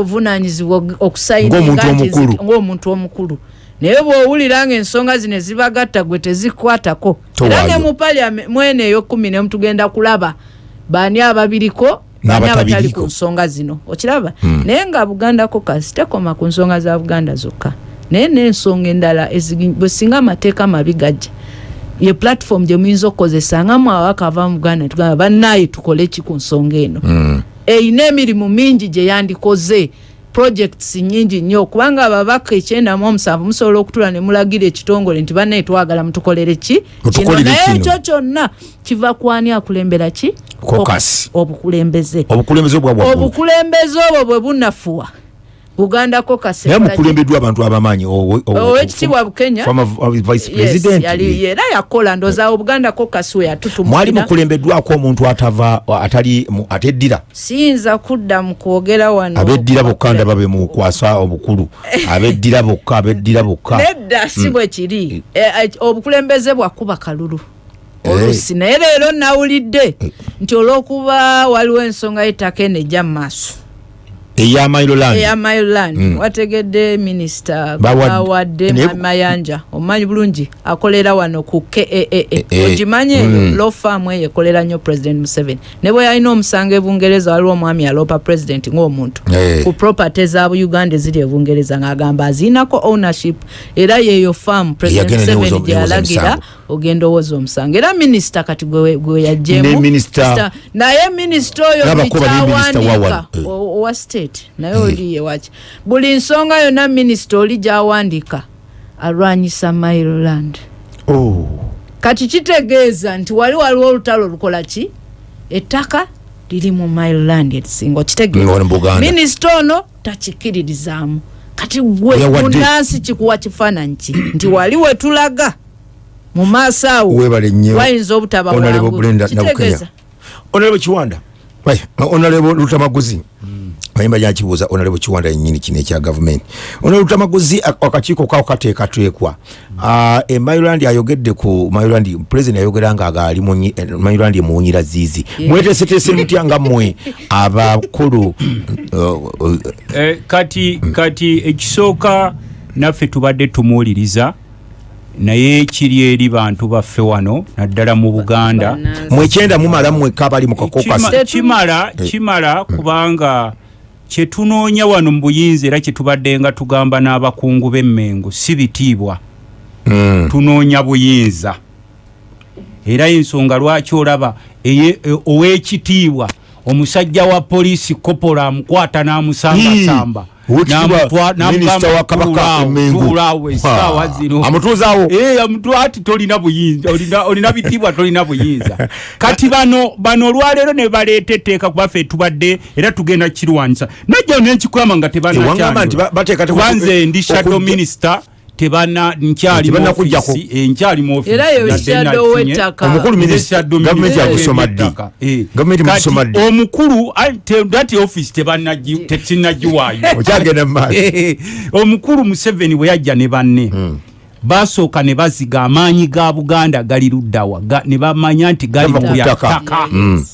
zi- ng'omuntu omukulu naye bw'owulira nga ensonga zino ezibagatta gwe tezikwatako era ne mu paliame mwene ey'okumi nemu tugenda kulaba baani ababiriko baani N'abatabiriko. abatali ku nsonga zino? Okiraba? Naye nga buganda kokas tekoma ku nsonga za buganda zokka. Naye n'ensonga endala bwe singa amateeka mabi gajja ye platform gye muyinza okukozesa nga mwawaka ava mu buganda tugamba bannaye tukole ki ku nsonga eno? Mm. erina emirimu mingi gye yandikoze projects nyingi nnyo. Kubanga ababaka ekyenda mu omusanvu musobola okutula ne mulagira ekitongole nti bannaye twagala mutukolere ki? Kino naye ekyo kyonna kiva kwani akulembera ki? Obukulembeze. Obukulembeze obwo bwe bunafuwa buganda caucus naye ekola ki? mukulembeddwa abantu abamanyi owekitiibwa bukenya? former vice Yes, president? yali- era yakola ndooza obuganda caucus we mwali yatutumulira mukulembeddwako omuntu atava atali ateddira? Siyinza kudda mu kwogera wano. Abeddira bokka ndaba be mukwasa obukulu. Abeddira bokka abeddira bokka. Nedda si bwe kiri. Eh, eh, obukulembeze bwakuba kalulu. Eh. oluusi. Naye leero nawulidde nti olw'okuba waliwo ensonga y'ettaka eno ejja mu maaso eya mailoland eya myland Mm. wategedde minisita Bawa- bawadde mayanja omumanyi bulungi akolera wano ku kaa eh. ogimanye Mm. law farm eyo ekolera nnyo president museveni ne bwe yalina omusango ebungereza waliwo omwami aloopa president ng'omuntu Eh. ku property za uganda eziri ebungereza ng'agamba aziinako ownership era yeeyo farm president Yagenda museveni newoza- gye newoza yalagira omusango. ogenda owoza omusango era minisita kati gwe yajjemu naye minisita oyo N'abakuba buli ne minisita wa kyawandiika wano. Eh. o- owa state naye oli yewaki buli nsonga yonna minisita oli gyawandiika alwanyisa mailoland Oh. kati kitegeeza nti wali waliwo olutalo lukola ki? Ettaka liri mu miland erisinga Buganda. minisita ono takikiririzaamu kati gwe munansi kikuwa kifaananyi ki? Nti wali wetulaga mu maaso awo. Wayinza obutaba Honorable wangu Brenda Nabukenya. kitegeeza. Onalebo kiwanda. Onalebo lutamaguzi mayimba lyakibuuza onalebo kiwanda yenyini kino ekya gavumenti onalebo lutamaguzi ak- akakiiko kawo kateekateekwa Ah, e mailand ayogedde ku mailand president ayogera nga agaali mailand emuwunyira ziizi Yeah. mweteeseteese mutya nga mmwe abakulu uh, uh, Eh, kati kati ekisooka naffe tubadde tumuwuliriza naye kiri eri bantu baffe wano naddala mu buganda mwekyenda mumala mwekka abali mu kakokasi Kima- kimala kimala kubanga kyetunoonya wano mu buyinza era kyetubadde nga tugamba n'abakungu b'emmengo si bitiibwa. Mm. tunoonya buyinza. Era ensonga lwaki olaba e- ow'ekitiibwa omusajja wa poliisi kopola amukwata n'amusambaasamba Oweekitiibwa minisita wa Kabaka Emmengo. esaawa Ah, zino. Amutuuzaawo Eh, tolina buyinza olina- bitiibwa tolina buyinza. Kati bano bano olwaleero ne baleeta etteeka kubaffe tubadde era tugenda kukirwanyisa. Najja nenkikwama nga tebanakyankubanze ndi shadow minisita shadow gavumenti minister yamusoma ddi? W'ettaka. Eh. gavumenti Kati musoma ddi? omukulu ati office tebanagi- tekinnagiwaayo okyagenda mu maaso. Eh, omukulu museveni bwe yajja ne banne. Basooka ne baziga amaanyi ga buganda gali luddawa ne bamanya nti gali Gava ku ku ttaka. ttaka. Mm.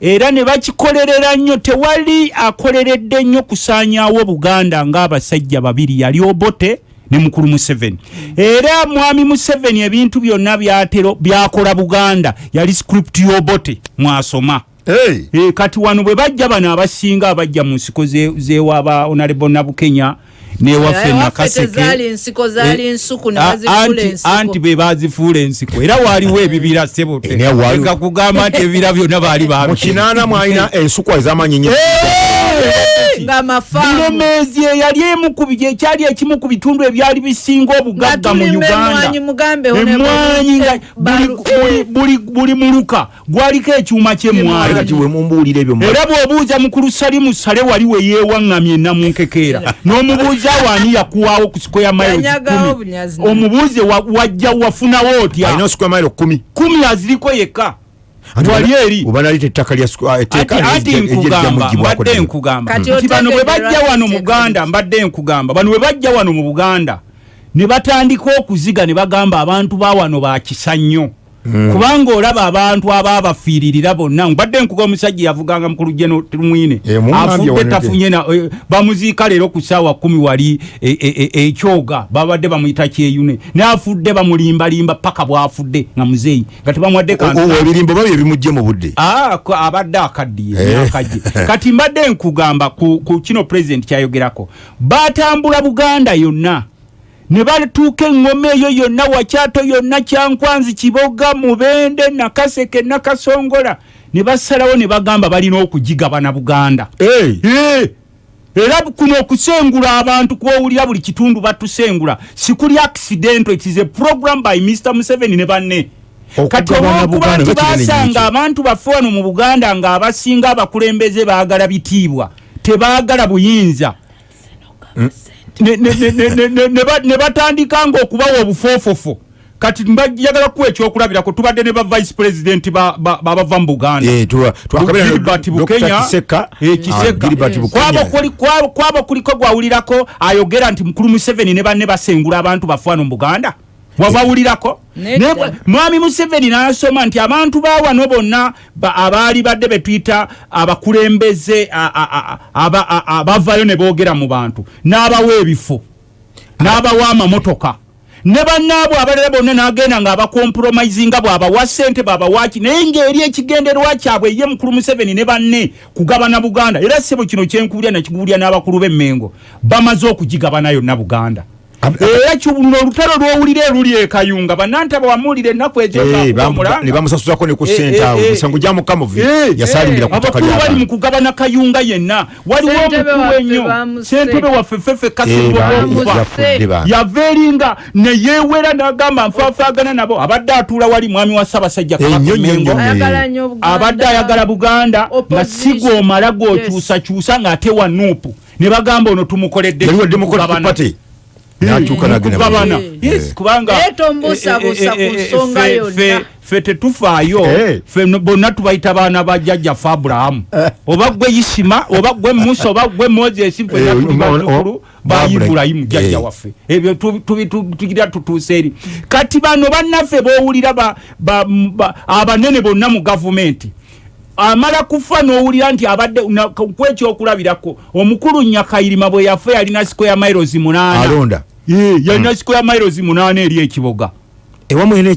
era ne bakikolerera nnyo tewali akoleredde nnyo kusaanyaawo buganda ng'abasajja babiri yali obote ne mukulu museveni. Era mwami museveni ebintu byonna byatero byakola buganda yali script y'obote mwasoma. Hey. E, kati wano bwe bajja bano abasinga abajja mu nsiko ze- zewaba honorable nabukenya newaffe nakaseke. bazifuula anti- be bazifuula ensiko. Era waaliwo ebibira sebote. Eh, naye waaliwo. Leka kugamba nti ebibira byonna baali kinaana mwalina ensukwa ez'amaanyi nnyo ng'amafaamu bulemeezi eyali emu ku bi- ekyali ekimu ku bitundu ebyali bisinga nga obugagga mu tulima emwanyi uganda. mugambe emwanyi nga buli- muluka gwaliko ekyuma Ate kyemwanyi kati we mumbuulira ebyo mu- era bw'obuuza mukulu salimu sale wali we yeewaŋŋamye namunkekeera n'omubuuza waani yakuwaawo ku siko ya Yanyagawo bunyazi na- omubuuze wa- wajja wafunawo otya? Kumi aziriko yekka Ate wali oba- eri? oba nalita ettaka lya sukwa- etteeka ati ati erijja- erijja nkugamba mbadde nkugamba. Nti bano bwe bajja wano mu lwaki buganda tekuli. mbadde nkugamba. Bano bwe bajja wano mu buganda ne batandika okuziga ne bagamba abantu ba wano bakisa nnyo kubanga olaba abantu abaabafiiririra bonna. Mbadde nkuga omusajja yavuganga mukulu jeno mwine Eh, afudde tafunye na eh, bamuziika leero ku saawa kumi wali eh, eh, eh, ekyoga. Babadde bamuyita kyeyune. Naafudde bamulimbalimba paka bwafudde nga muzeeyi. Nga tebamuwadde ebirimbo babyo ebimujje mu budde. Ah, abadde akaddiye Eh. akajje kati mbadde nkugamba ku, kino president kyayogerako. Batambula buganda yonna ne batuuka eŋŋoma eyo yonna wakyato yonna kyankwanzi kiboga mubende nakaseke nakasongola. Ne basalawo ne bagamba balina okugigabana buganda. Hey. Eh, era kuno okusengula abantu kwowulira buli kitundu batusengula. Sikuli accident it is a program by mr museveni ne banne. Kati olwokuba nti basanga abantu baffe wano mu buganda ng'abasinga abakulembeze baagala bitiibwa. Tebaagala buyinza Ne- ne- ne- ne- ne- ne- ne ba- ne batandika nga okubawa obufoofofo kati mbajagala kuwa ekyokulabirako tubadde ne ba vice president ba- ba- babava mu buganda. Eh, tuwa- twakabira na Gilbert Dr. Bukenya, Kiseka. eh, Ah, kwabo kuliko gwawulirako ayogera nti mukulu museveni ne banne basengula abantu baffe wano mu buganda wabawulirako. Mwami museveni n'asoma nti abantu ba wano bonna ba- abaali badde betuyita abakulembeze abavayo ne boogera mu bantu. N'abawa ebifo n'abawa amamotoka. Ne bannaabwe abalala bonna n'agenda ng'abakompromisinga bw'abawa ssente bw'abawaki naye ng'eri ekigenderwa kyabwe ye mukulu museveni ne banne kugabana buganda. Era ssebo kino kyenkubulya nakikubulya n'abakulu b'emmengo. Bamaze okugigabana yonna buganda era kibuno olutalo lwowulira eruli ekayunga banantaba wamuwulira ennaku Eh, bamu- ezoomulanga ne ku Eh, sente eh, awo eh, musango gya mukamuvi Eh, yasalimbira ku ttaka abakulu bali mu kugabana kayunga yenna. Waliwo omukulu ennyo. sentebe waffe fefe Eh, kasimba ba- olwokufa yava eringa neyeewera n'agamba nfaafaagana nabo. Abadde atuula wali mwami wa ssaabasajja Eh, nnyo, nnyo, Mengo. nnyo. ayagala nnyo Buganda. abadde ayagala buganda nga Opposition. si gwomala gwokyusakyusa ng'ate wa nuupu. Ne bagamba ono tumukoledde yaliwo ki? democratic Mukugabana. party nakyuka nagenda Mukugabana. Yes, kubanga Naye tombuusabuusa eh, eh, ku eh, nsonga fe- yonna. fe- fe tetufaayo. Fe bonna tubayita baana ba jjajjaffe abulahamu oba gwe isima oba gwe musa oba gwe moses fena tuli o- o- bazzukulu ba ibulayimu jjajja waffe. Ebyo tu- tu- tu- tugira tutuuse eri. Kati bano bannaffe bowulira ba- ba- m- ba- abanene bonna mu gavumenti amala kufa n'owulira nti abadde kwekyokulabirako omukulu nyakayirima bwe yafa yalina siko ya mairozi munaana yalina siko ya mairozi munaana eri ekiboga ewamu ena Eh,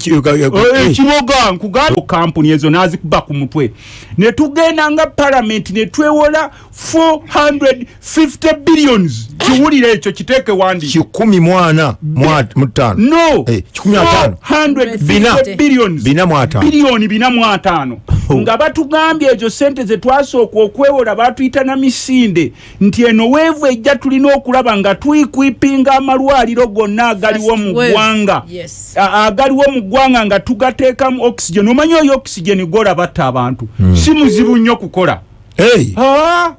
ekiboga nkugamba kampuni ezo nazikuba ku mutwe. Ne tugenda nga palamenti ne twewola 450 billions. Kiwulire ekyo kiteeke wandi kikumi mwana mutaano. No. Eh, kikumi ataano. 450 Bina. billions. Biliyoni bina mu ataano nga batugambye ezo sente zetwasooka okwewola batuyita na misinde. Nti eno weevu ejja tulina okulaba nga tuyikwipinga amalwaliro gonna agaliwo mu ggwanga agaliwo mu ggwanga nga tugateekamu oxygen. Omanyi oyo oxygen gola batta abantu? Si muzibu nnyo kukola. Ah,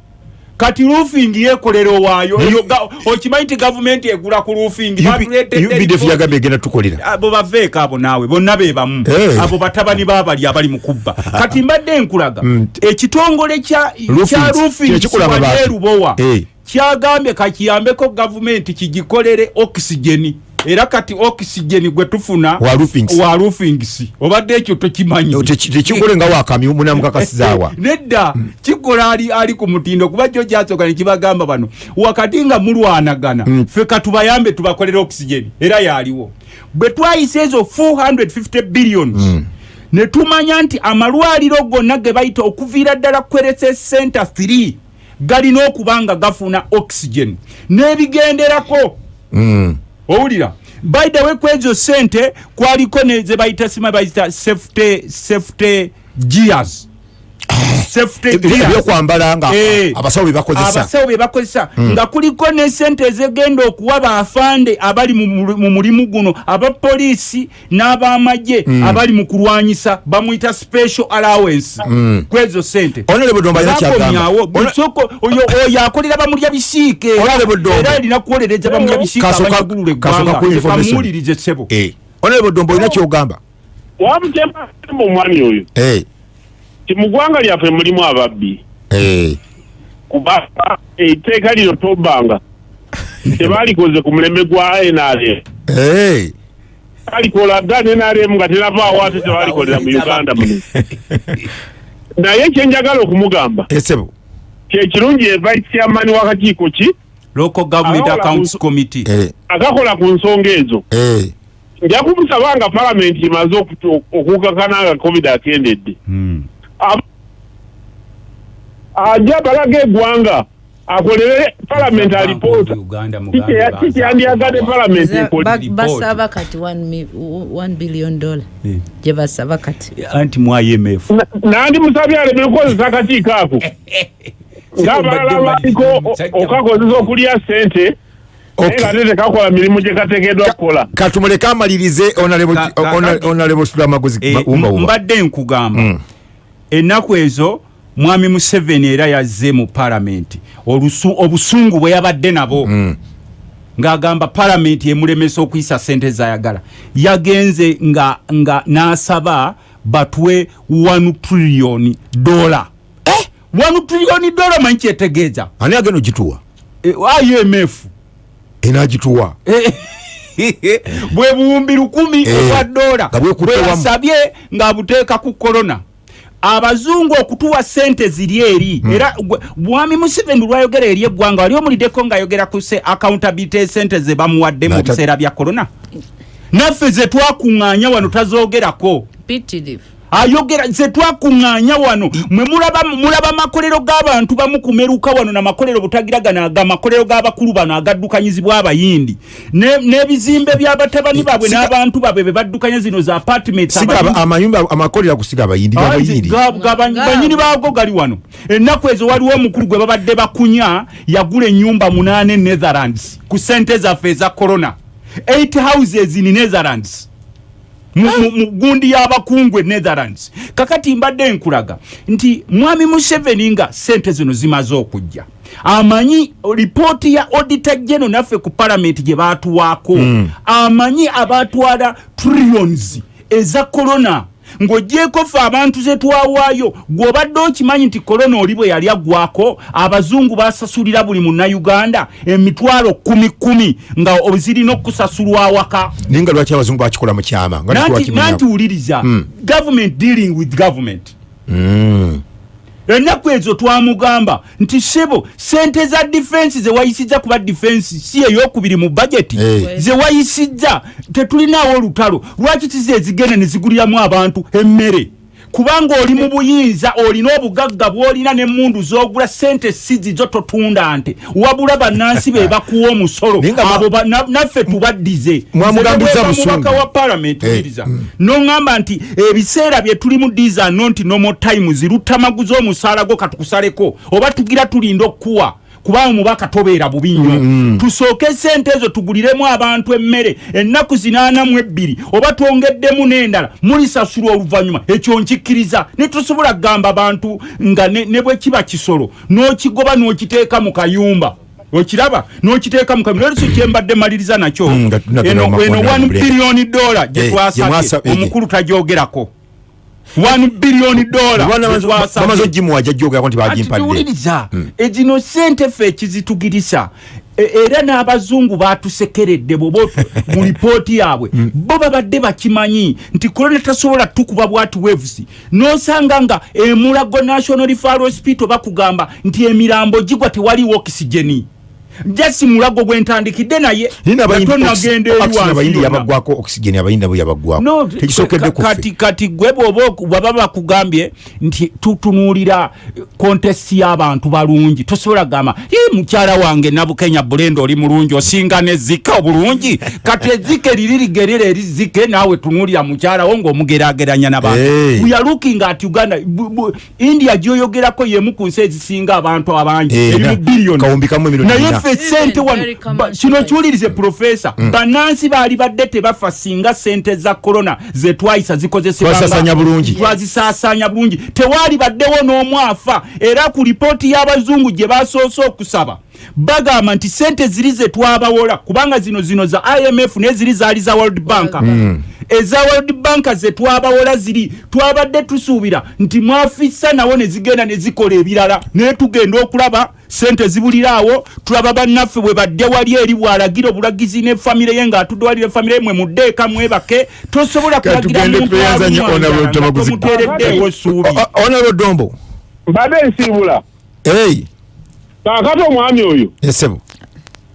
kati roofing yekolera owaayo. Ga- okimanyi nti gavumenti egula ku roofing? Batuleetedde ubdf report- yagambye egenda tukolera. Abo baveeko abo naawe bonna be bamu. Abo batabani babali abali mu kubba. Kati mbadde nkulaga Mm. ekitongole kya Roofings, kya kye roofings kikola wadde amabaati. erubowa. Eh. kyagambye kakiyambeko gavumenti kigikolere okisigeni era kati okisigeni gwe tufuna Wa roofings. obadde ekyo tokimanyi Teki- tekikole nga wakami munamukakasizaawa nedda kikola ali, ali ku mutindo kuba kyo kyasooka nekibagamba bano wakati nga mulwanagana Mm. ffe katubayambe tubakolera okisigeni era yaliwo bwe twayisa ezo 450 billions Mm. ne tumanya nti amalwaliro gonna ge bayita okuviira ddala kwerese center 3 galina okuba nga gafuna oxygen n'ebigenderako Mm. Owulira. By the way kwezo sente kwaliko ne ze bayita sima bayita safety safety gears ebyokwambala nga Eh. abasawo bye bakozesa. Abasawo be bakozesa. Nga kuliko ne sente ezigenda okuwa bafande abali mu mu- mu mulimu guno abapoliisi n'abamagye abali mu kulwanyisa bamuyita special allowance. Kwezo sente. Bakomyawo. Oyo akolera bamulya bisiike. Era alina kuwolereza bamulya bisiike abanyagulula kasooka eggwanga. ku information. kamuwulirize ssebo. Eh. honorable dombo olina kyogamba? Wabutema omwami oyo. Eh, ti mu ggwanga lyaffe mulimu ababbi. Eh. kuba etteeka lino tobbanga tebalikoze ku mulembe gwa nrm Eh. balikola dda nrm nga tenavaawo ate tebalikolera mu uganda muno. Naye kyenjagala okumugamba esebo kyekirungi ye vice chairman w'akakiiko ki? Local government accounts ku- committee. Eh, akakola ku nsonga ezo. Eh. nja kumusaba nga palamenti okutu- okukakana nga covid akendedde. Hmm. Ajja balaga eggwanga akolere palamenti alipoota Uganda, Kiki- Muganda, kikyandiyagadde palamenti basaba kati 1 billion dollar. Eh. gye basaba kati? Anti mu imf Na- nandi musabye aleme kukozesa akakiiko ako. Ng'abalala baliko okakozesa okulya sente tekakola mirimu gye kateekeddwa kukola. Katumuleke amalirize honorable sulamaguzi Eh, mbadde nkugamba. Mm. Ennaku ezo mwami museveni era yazze mu palamenti Olusu- obusungu bwe yabadde nabo. Mm. ng'agamba palamenti emulemesa okuyisa sente zayagala. Yagenze nga, nga n'asaba batwe 1 trillion dola eh? 1 trillion dola manyi kyetegeeza. Ani agenda ogituwa? Eh, imf enagituwa bwe buwumbi lukumi Eh, obwa dola. nga bwekutte wamu. bweyasabye ng'abuteeka ku korona abazungu okutuwa sente ziri eri. Era gwe- mwami museveni lwayogera eri eggwanga wali omuliddeko ng'ayogera ku se accountability esente ze bamuwadde mu biseera bya korona naffe ze twakuŋŋaanya wano tazoogerako mpitirivu ayogera ze twakuŋŋaanya wano mwe mulaba mulaba makolero g'abantu bamu kumeruka wano namakolero butagira gano aga makolero g'abakulu bano agaddukanyizibwa abayindi. Ne- n'ebizimbe by'abatabani baabwe n'abantu baabwe be baddukanya zino za apartments siga aba- abayindi. banyini baago gali wano. Ennaku ezo waliwo omukulu gwe babadde bakunya yagula ennyumba munaana e netherlands ku sente zaffe eza corona. 8 houses in netherlands mu mu- mu gundi y'abakungu e netherlands. Kakati mbadde nkulaga nti mwami museveni nga sente zino zimaze okujja. Amanyi lipooti ya auditor geno naffe ku palamenti gye baatuwaako. Amanyi abatwala trillions eza corona ng'ogyeko ffe abantu ze twawaayo gw'obadde okimanyi nti korona oli bwe yali aggwako abazungu basasulira buli munnayuganda emitwalo kumi kumi nga zirina okusasulwa awaka. Naye nga lwaki abazungu bakikola mu kyama? Nanti wuliriza government dealing with government ennaku ezo twamugamba nti sebo sente za difensi zewayisizza kuba difensi si eyokubiri mu bajeti Eh. zewayisizza tetulinaawo olutalo. Lwaki tizi ezigenda ne ziguliramu abantu emmere kubanga oli mu buyinza olina obugagga bwolina n'emmundu z'ogula sente sizi zo totunda nte. Wabula bannansi be bakuwa omusolo. Abo naffe tubaddize. Mubaka wa palamenti Eh, wuliriza. noŋŋamba nti ebiseera bye tulimu diza no nti nomo times lutamaguza omusaala gwo katukusaleko oba tugira tulinda okukuwa kubanga mubaka tobeera bubi nnyo. Tusooke sente ezo tuguliremu abantu emmere ennaku zinaana mu ebbiri oba twongeddemu n'endala mulisasulwa oluvannyuma. Ekyo nkikkiriza. Ne tosobola kugamba bantu nga ne, bwe kiba kisolo n'okigoba n'okiteeka mu kayumba. Okiraba? N'okiteeka mu kayumba. Leero si kyembadde maliriza nakyo? Mm, eno mu eno makonda 1 mu bulenda. biliyoni dola Eh, gye gye twasabye mwasabye. omukulu tagyogerako 1 biliyoni dola Bwana gye bamaze- bamaze twasabye ogimuwa jajjogerako nti bagimpadde atiwuliriza ezino sente ffe ekizitugirisa E- era n'abazungu batusekeredde bwoba mu lipooti yaabwe bo babadde bakimanyi nti korona tasobola tukuba bwati waves n'osanga nga emulago national referral hospital bakugamba nti emirambo gigwa tewaliwo okisigeni jasi mulago gwentandikidde naye. Nina abayindi tonagenda eri oxygen abayindi wansi yonna. yabagwako oxygen abayindi nabo yabagwako kuffe kati kati gwe bwoba baba bakugambye nti tutunuulira kontesti y'abantu balungi tosobola kugamba "Ii, mukyala wange nabukenya bulenda oli mulungi osinga nezike obulungi? Kati ezike liri ligerera eri zike naawe tunuulira mukyalawo ng'omugerageranya nabantu Hey. we are looking at uganda. India gyoyogerako yemu ku nsi ezisinga abantu abangi Eh, eri na- mu biliyoni naye ena. ffe sente wano. kino kiwulirize profesa bannansi baali badde tebafa singa sente za korona zetwayisa Twazisaasaanya bulungi. zikozesebwazisaasaanya bulungi. Tewaali baddewo n'omu afa. Era ku lipooti y'abazungu gye basoose okusaba bagamba nti sente ziri ze twabawola kubanga zino zino za imf neziri zaali za world bank. World eza world bank ze twabawola ziri twabadde tusuubira nti mwafissa nawo ne zigenda ne zikola ebirala. Naye tugenda okulaba sente zibuliraawo tulaba bannaffe bwe badde wali eri bwalagira obulagizi ne famire ye ng'atudde wali ne famire ye mwe muddeeka mwebake tosobola Kati kulagira tugende muntu tweyanzanye alimwanjala Honorable nga Tamaguzi. tomuteereddeewo essuubi. Onalo dombo. Mbadde nsiibula ei kaakati omwami oyo. Esebo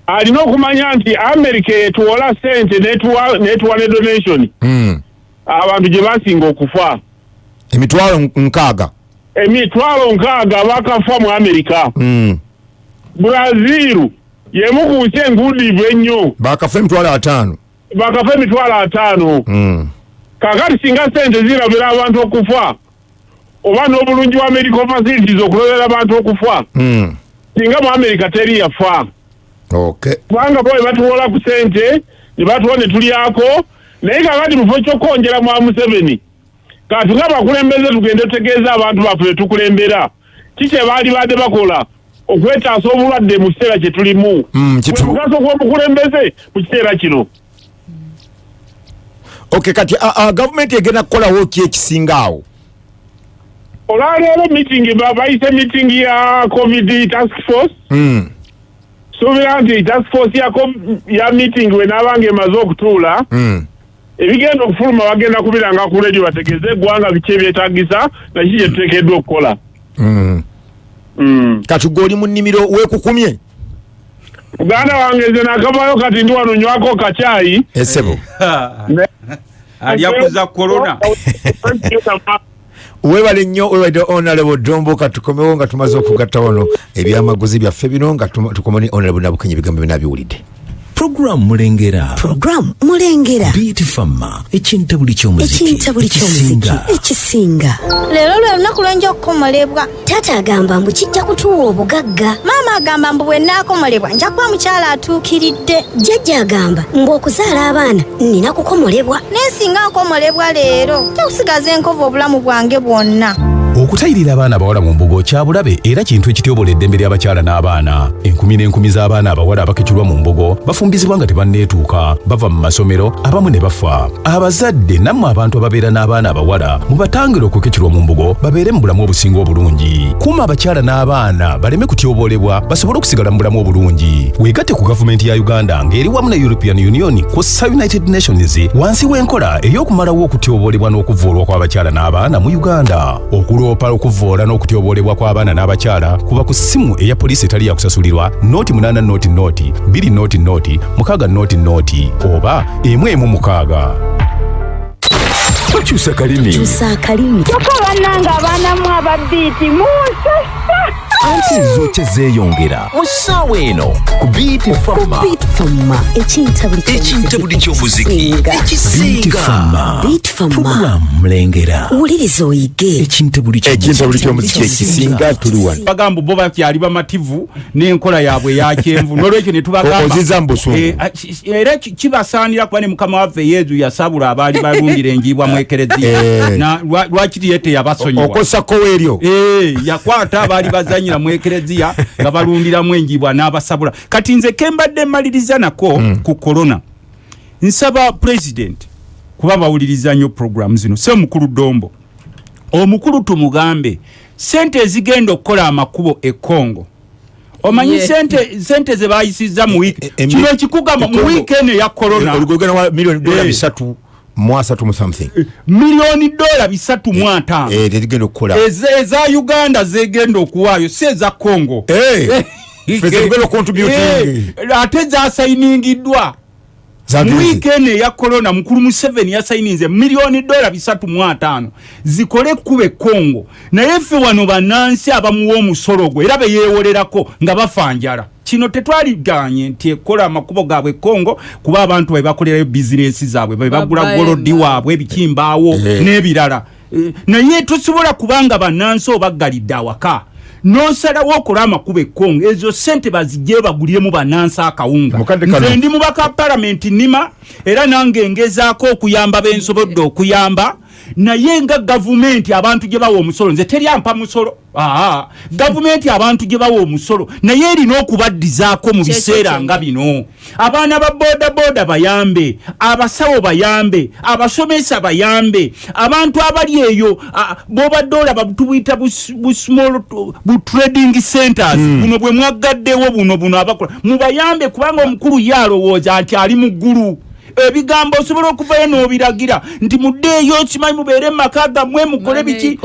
alina okumanya nti amerika etuwola sente netuwa ne donation Mm. abantu gye basinga okufa emitwalo nkaaga emitwalo nkaaga bakafa mu amerika Mm. brazil yemu ku nsi enguudiivu ennyo bakafa emitwalo ataano bakafa emitwalo ataano Mm. kakati singa sente zirabira abantu okufa oba n'obulungi bwa medical facilities okulobera abantu okufa Mm. singa mu amerika teri yafa kubanga bo batuwola ku sente ne batuwa ne tulyako naye kakati mufo kyokwongera mwa museveni kati nga bakulembeze tugende tutegeeza abantu baffe betukulembera kiki ebaali badde bakola? Okwetaasa obulwadde mu kiseera kye tulimu. Mm, kitu- mugaso gw'omukulembeze mu kiseera kino. Okay kati gavumenti egenda kukolawo ki ekisinga awo? Olwaleero meeting ba- bayise meeting ya covid task force. Mm. Suubira nti task force ya, com- ya meeting we naabanga emaze okutuula Mm. ebigenda okufuluma bagenda kubiranga ku radio bategeeze eggwanga biki ebyetagisa nakiki kye tuteekeddwa okukola Mm. Mm. kati gwe oli mu nnimiro weekukumye muganda wange nze nakavayo kati ndi wano nywako kacyayi esebo alyakuza korona webale nnyo webadde honorable dombo katukomewo nga tumaze okugatta wano ebyamaguzi byaffe bino nga tuma- tukoma ne honorable nabukenya ebigambo byona biwulidde puroguramu mulengera. Puroguramu mulengera. Beat fama ekintabuli ky'omuziki ekintabuli ky'omuziki ekisinga. ekisinga leero lwe lunaku lwenja okukomolebwa taata agamba mbu kijja kutuwa obugagga. Maama agamba mbu bwe naakomolebwa nja kuba mukyala atuukiridde. Jjajja agamba ng'okuzaala abaana nina kukomolebwa naye singa nkomolebwa leero. Nja kusigaza enkovu obulamu bwange bwonna okutayirira abaana abawala mu mbugo kya bulabe era kintu ekityobola eddembe ly'abakyala n'abaana. Enkumi n'enkumi z'abaana abawala abakecurwa mu mbugo bafumbizibwa nga tebanneetuuka bava mu masomero abamu ne bafa. Abazadde nammwe abantu ababeera n'abaana abawala mubatangire okukecurwa mu mbugo babeere mu bulamu obusinga obulungi. Kuuma abakyala n'abaana baleme kutyobolebwa basobole okusigala mu bulamu obulungi. Weegatte ku gavumenti ya uganda ng'eri wamu ne european union kw'ossa united nations wansi w'enkola ey'okumalawo okutyobolebwa n'okuvvoolwa kw'abakyala n'abaana mu uganda okuloopa okuvvoola n'okutyobolebwa kw'abaana n'abakyala kuba ku ssimu eya poliisi etali yakusasulirwa noti 8 noti noti 2 noti noti 6 noti noti oba emu emu mukaaga. Tokyusa kalimi. Kyokka bannanga abaanamu ababiiti munsasa anti zo kyezeeyongera mu ssaawa eno ku beat fama fama ekintabuli ekintabuli ky'omuziki. Ekisinga. beat ekisinga fama puroguramu mulengera wuliriza oyige. Ekintabuli ekintabuli ky'omuziki. Ekisinga. Tuli wano. Bagamba bo bakyali bamativu n'enkola yaabwe yakyenvu nolwekyo ne tubagamba Oziza mu busungu. Eh, a- ki- era ki- kibasaanira kuba ne mukama waffe yezu yasabula abaali balundira enjiibwa mu ekereziya. Eh. Na lwa- lwakiri ye teyabasonyiwa? Okosako weeryo Eh, yakwata abaali bazanyira mu ekereziya nga balundiramu enjibwa n'abasabula. Kati nze kembadde mmaliriza nako ku korona nsaba president kuba bawuliriza nnyo programu zino. Se mukulu dombo. Omukulu tumugambe sente ezigenda okukola amakubo e congo. Omanyi sente sente ze bayisiza mu wiiki E- e- kino embi- ekikugamba mu e- wiiki eno oligogenda wa miliyoni dola Eh. bisatu mu asatu mu something. Miliyoni dola bisatu mu ataano. Eh, tezigenda okukola. Eze- eza uganda zegenda okuwaayo si eza congo Ate zasayiningiddwa. Mu wiiki eno eya korona mukulu museveni yasayininze miliyoni dola bisatu mu ataano. Zikole ekkuba ekongo naye ffe wano bannansi abamuwa omusolo gwe era beyeewolerako nga bafa njala. Kino tetwaliganye nti ekola amakubo gaabwe ekongo kuba abantu bebakolerayo bizinesi zaabwe bebagula golodi waabwe ebikimbaawo Eh. n'ebirala. Eh, naye tosobola kubanga bannansi obaggalidde awaka nosalawo okola amakubo ekongo ezo sente bazijje baguliremu bannansi akawunga. Nze ndi mubaka palamenti nima era nange ngezaako okuyamba bensobodde okuyamba naye nga gavumenti abantu gye bawa omusolo nze teryampa musolo. Aa gavumenti abantu gye bawa omusolo. Naye erina okubaddizaako mu biseera nga bino. Abaana ba bodaboda bayambe abasawo bayambe abasomesa bayambe abantu abali eyo bobadde olaba tubuyita bu s- bu small tu- bu trading centers. Buno bwe mwaggaddewo buno buno abakola mubayambe kubanga omukulu ye alowooza nti ali mu ggulu ebigambo osobola okuvayo n'obiragira nti muddeeyo kimanyi mubeere mu maka gammwe mukole biki?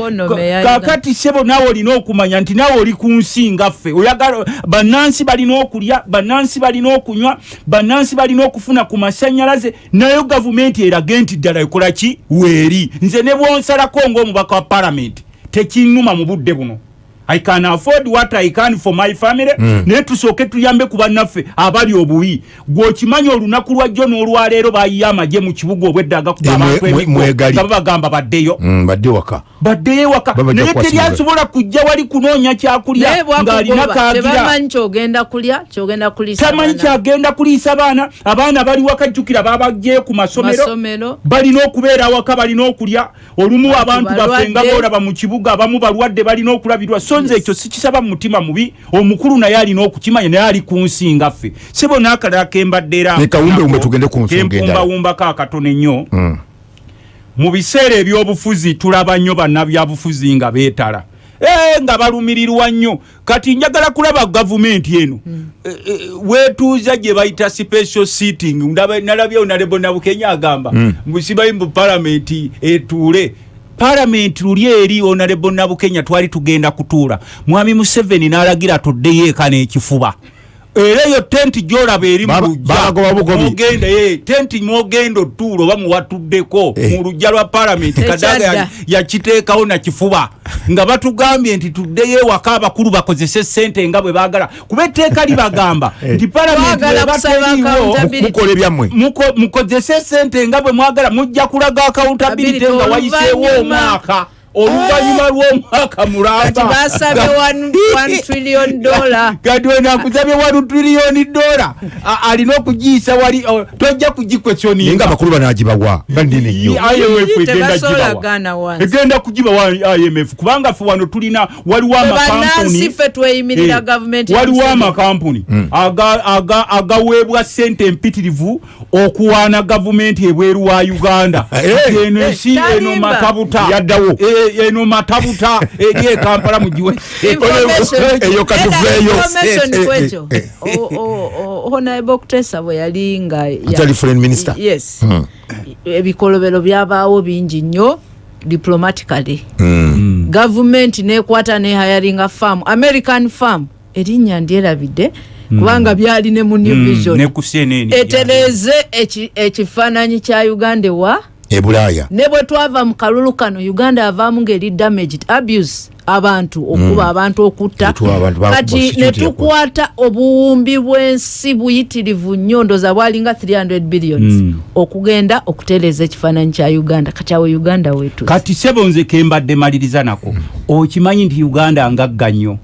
Kakati sebo naawe olina okumanya nti naawe oli ku nsi ngaffe oyagala bannansi balina okulya bannansi balina okunywa bannansi balina okufuna ku masanyalaze nayo gavumenti erage nti ddala ekola ki? Weeri. Nze ne bwonsalako ng'omubaka wa palamenti tekinnuma mu budde buno i can afford what i can for my family. Naye tusooke tuyambe ku bannaffe abali obubi gweokimanyi olunaku lwajjo n'olwaleero bayiye amagye mu kibuga obweddaga kuba Eh, mwe- abantu mwegali. nga babagamba baddeyo. Mm, badde waka. Baddeyo ewaka. Naye teryasobola kujja wali kunoonya kyakulya ng'alina bwakugoba kagira tebamanyi kyogenda kulya kyogenda kuliisa tamanyi abaana. kyagenda kuliisa baana abaana bali wakajjukira babagyeyo ku masomero. Balina okubeera awaka balina okulya. Olumu abantu baffe nga boolaba mu kibuga abamu balwadde balina okulabirwa. So nze ekyo sikisaba mu mutima mubi omukulu naye alina okukimanya naye ali ku nsi ngaffe sebo n'akalala kembadde era Ne kawumbewumbe nako, tugende ku nsonga endala. kempumbawumbako akatono ennyo Mm. mu biseera ebyobufuzi tulaba nnyo bannabyabufuzi nga beetala. Eh, nga balumirirwa nnyo. Kati njagala kulaba gavumenti eno. Eh, eh, weetuuza gye bayita special sitting. Nalabyewo nalebo nabukenya agamba musibayi mu palamenti etuule palamenti luli eri onalebo nabukenya twali tugenda kutuula. Mwami museveni n'alagira tuddeyo eka n'ekifuba era eyo tenti gyolaba eri mugenda tenti mwogenda otuula oba muwatuddeko Eh. mu luggya lwa palamenti kadaga yakiteekawo nakifuba nga batugambye nti tuddeyo ewaka abakulu bakozese sente nga bwe baagala. Kuba etteeka libagamba nti palamenti Twagala eba kusaba teriiwo accountability. mukola ebyammwe muko- mukozese sente nga bwe mwagala mujja kulaga accountability nga wayiseewo omwaka oluvannyuma lw'omwaka kati mulamba basabye 1 trillion dollar. Kati wenakusabye wanu triliyoni dola alina okugiyisa wali tojja kugikwesyoninga nga nnyo. Imf egenda kugibawa imf kubanga fe wano tulina waliwo amakampuni. ffe Eh, aga- agaweebwa sente empitirivu okuwaana gavumenti ebweru wa uganda. Eh, eno ensi eno talimba. matabuta Yaddawo. Eno matabuta eri ekampala mugiwe. Information. eyo katuveeyo. Honorable kutesa bwe yali nga ya- Atali foreign minister? yes. Ebikolobero byabaawo bingi nnyo diplomatically. Gavumenti nekwata ne hiringa farm american farm. Erinnya ndyerabidde kubanga byali ne mu new vision. Etereeze eki- ekifaananyi kya uganda ewa e bulaaya. Ne bwe twava mu kalulu kano uganda yavaamu ngeri damaged abuse abantu okuba abantu okutta. Okuba abantu ba- ba kati ne tukwata obuwumbi bw'ensi buyitirivu nnyo ndoza bwalinga 300 billions okugenda okutereeza ekifaananyi kya uganda. Kati awo uganda wetu kati sebo nze kembadde maliriza nako okimanyi nti uganda ngagga nnyo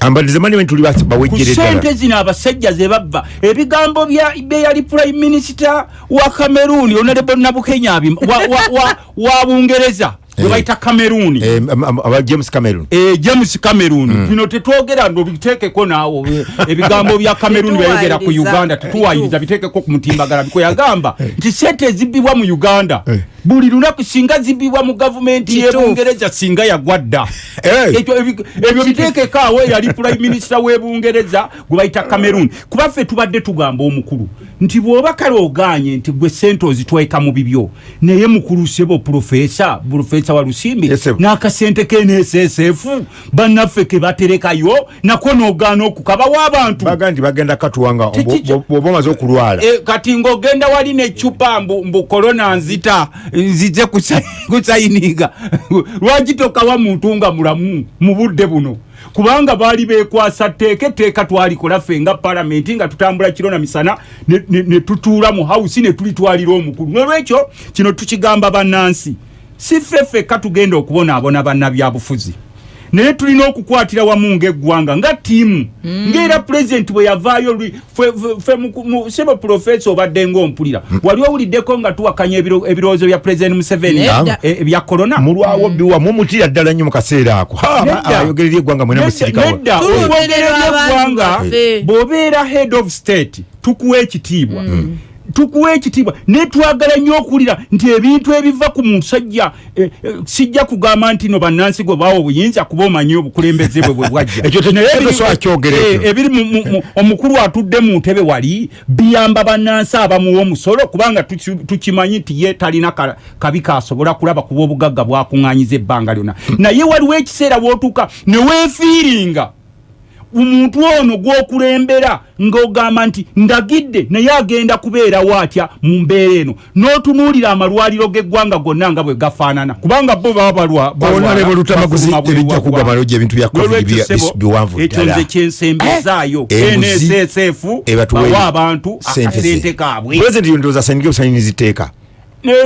ambalize mani tuli ku bawejjere sente ddala. zino abasajja ze babba ebigambo bya- bye yali prime minister wa cameroon honorable nabukenya abim- wa, wa, wa, wa bungereza gwe Eh. cameroon. Eh, am- aba james cameron Eh, james cameroon. Bino tetwogera ndo biteekeko naawo. Eh, ebigambo bya cameroon byayogera ku uganda tetuwayiriza biteekeko ku mutimbagala biko yagamba nti sente ezibbibwa mu uganda Eh. buli lunaku singa zibbibwa mu gavumenti y'ebungereza singa yagwa dda Eh. Ebyo biteekeko awo yali prime minister w'ebungereza gwe bayita cameroon. Kuba ffe tubadde tugamba omukulu nti bw'oba kale oganye nti gwe sente ozitwaika mu bibyo naye mukulu sebo profesa profesa wa lusimbi. Yes, sir. n'akasente k'nssf bannaffe ke baterekayo nako n'ogaana okukabawo abantu baga nti bagenda katuwanga bwoba omaze okulwala. E, kati ng'ogenda wali necupa mbu, mbu korona nzita nzize kusa- kusayininga lwaki tokawa muntu nga mulamu mu budde buno? Kubanga baali bekwasa tteeka etteeka twalikola ffe nga palamenti nga tutambula kiro na misana ne- ne ne tutuula mu hausi ne tulitwalira omukulu. Nolwekyo kino tukigamba bannansi si ffe ffekka tugenda okubonaabona bannabyabufuzi naye tulina okukwatira wamu ngaeggwanga nga tiimu ngaera pulezidenti bwe yavaayo sebo profesa obadde ngaompulira wali owuliddeko nga tuwakanya ebiro- ebirowoozo bya pulezidenti museveni Nedda. e- ebya korona mulwawo biwa mumutira ddala nnyo mu kaseera ako. Ayogerera eggwanga mwena musirikawo nedda. Tulumirira okwogerera abantu eggwanga baffe. bw'obeera head of state tukuwa ekitiibwa tukuwa ekitiibwa. Naye twagala nnyo okuwulira nti ebintu ebiva ku musajja eh, eh, sijja kugamba nti no bannansi gwe baawa obuyinza kuba omanyi obukulembeze bwe bwe bwajja. Ekyo te- Naye ekyo ebiri- twakyogera ekyo. ebiri mu- mu- mu- omukulu atudde mu ntebe wali biyamba bannansi abamuwa omusolo kubanga tuki- tukimanyi nti ye talina ka- kabi kasobola kulaba kuba obugagga bwakuŋŋanyiza ebbanga lyonna. Naye waliwo ekiseera wootuuka ne weefiiringa omuntu ono gw'okulembera ng'ogamba nti ndagidde naye agenda kubeerawo atya mu mbeera eno? N'otunuulira amalwaliro g'eggwanga gonna nga bwe gafaanana. Kubanga bo baba balwa- balwala, Honorable Lutamaguzi, bafuluma buli tebijja malojja ebintu bya biwanvu ekyo nze kyensembezaayo. Eh, nssf bawa abantu akasente kaabwe. Pulezidenti yondooza asanyige busanyiriza iteeka Ne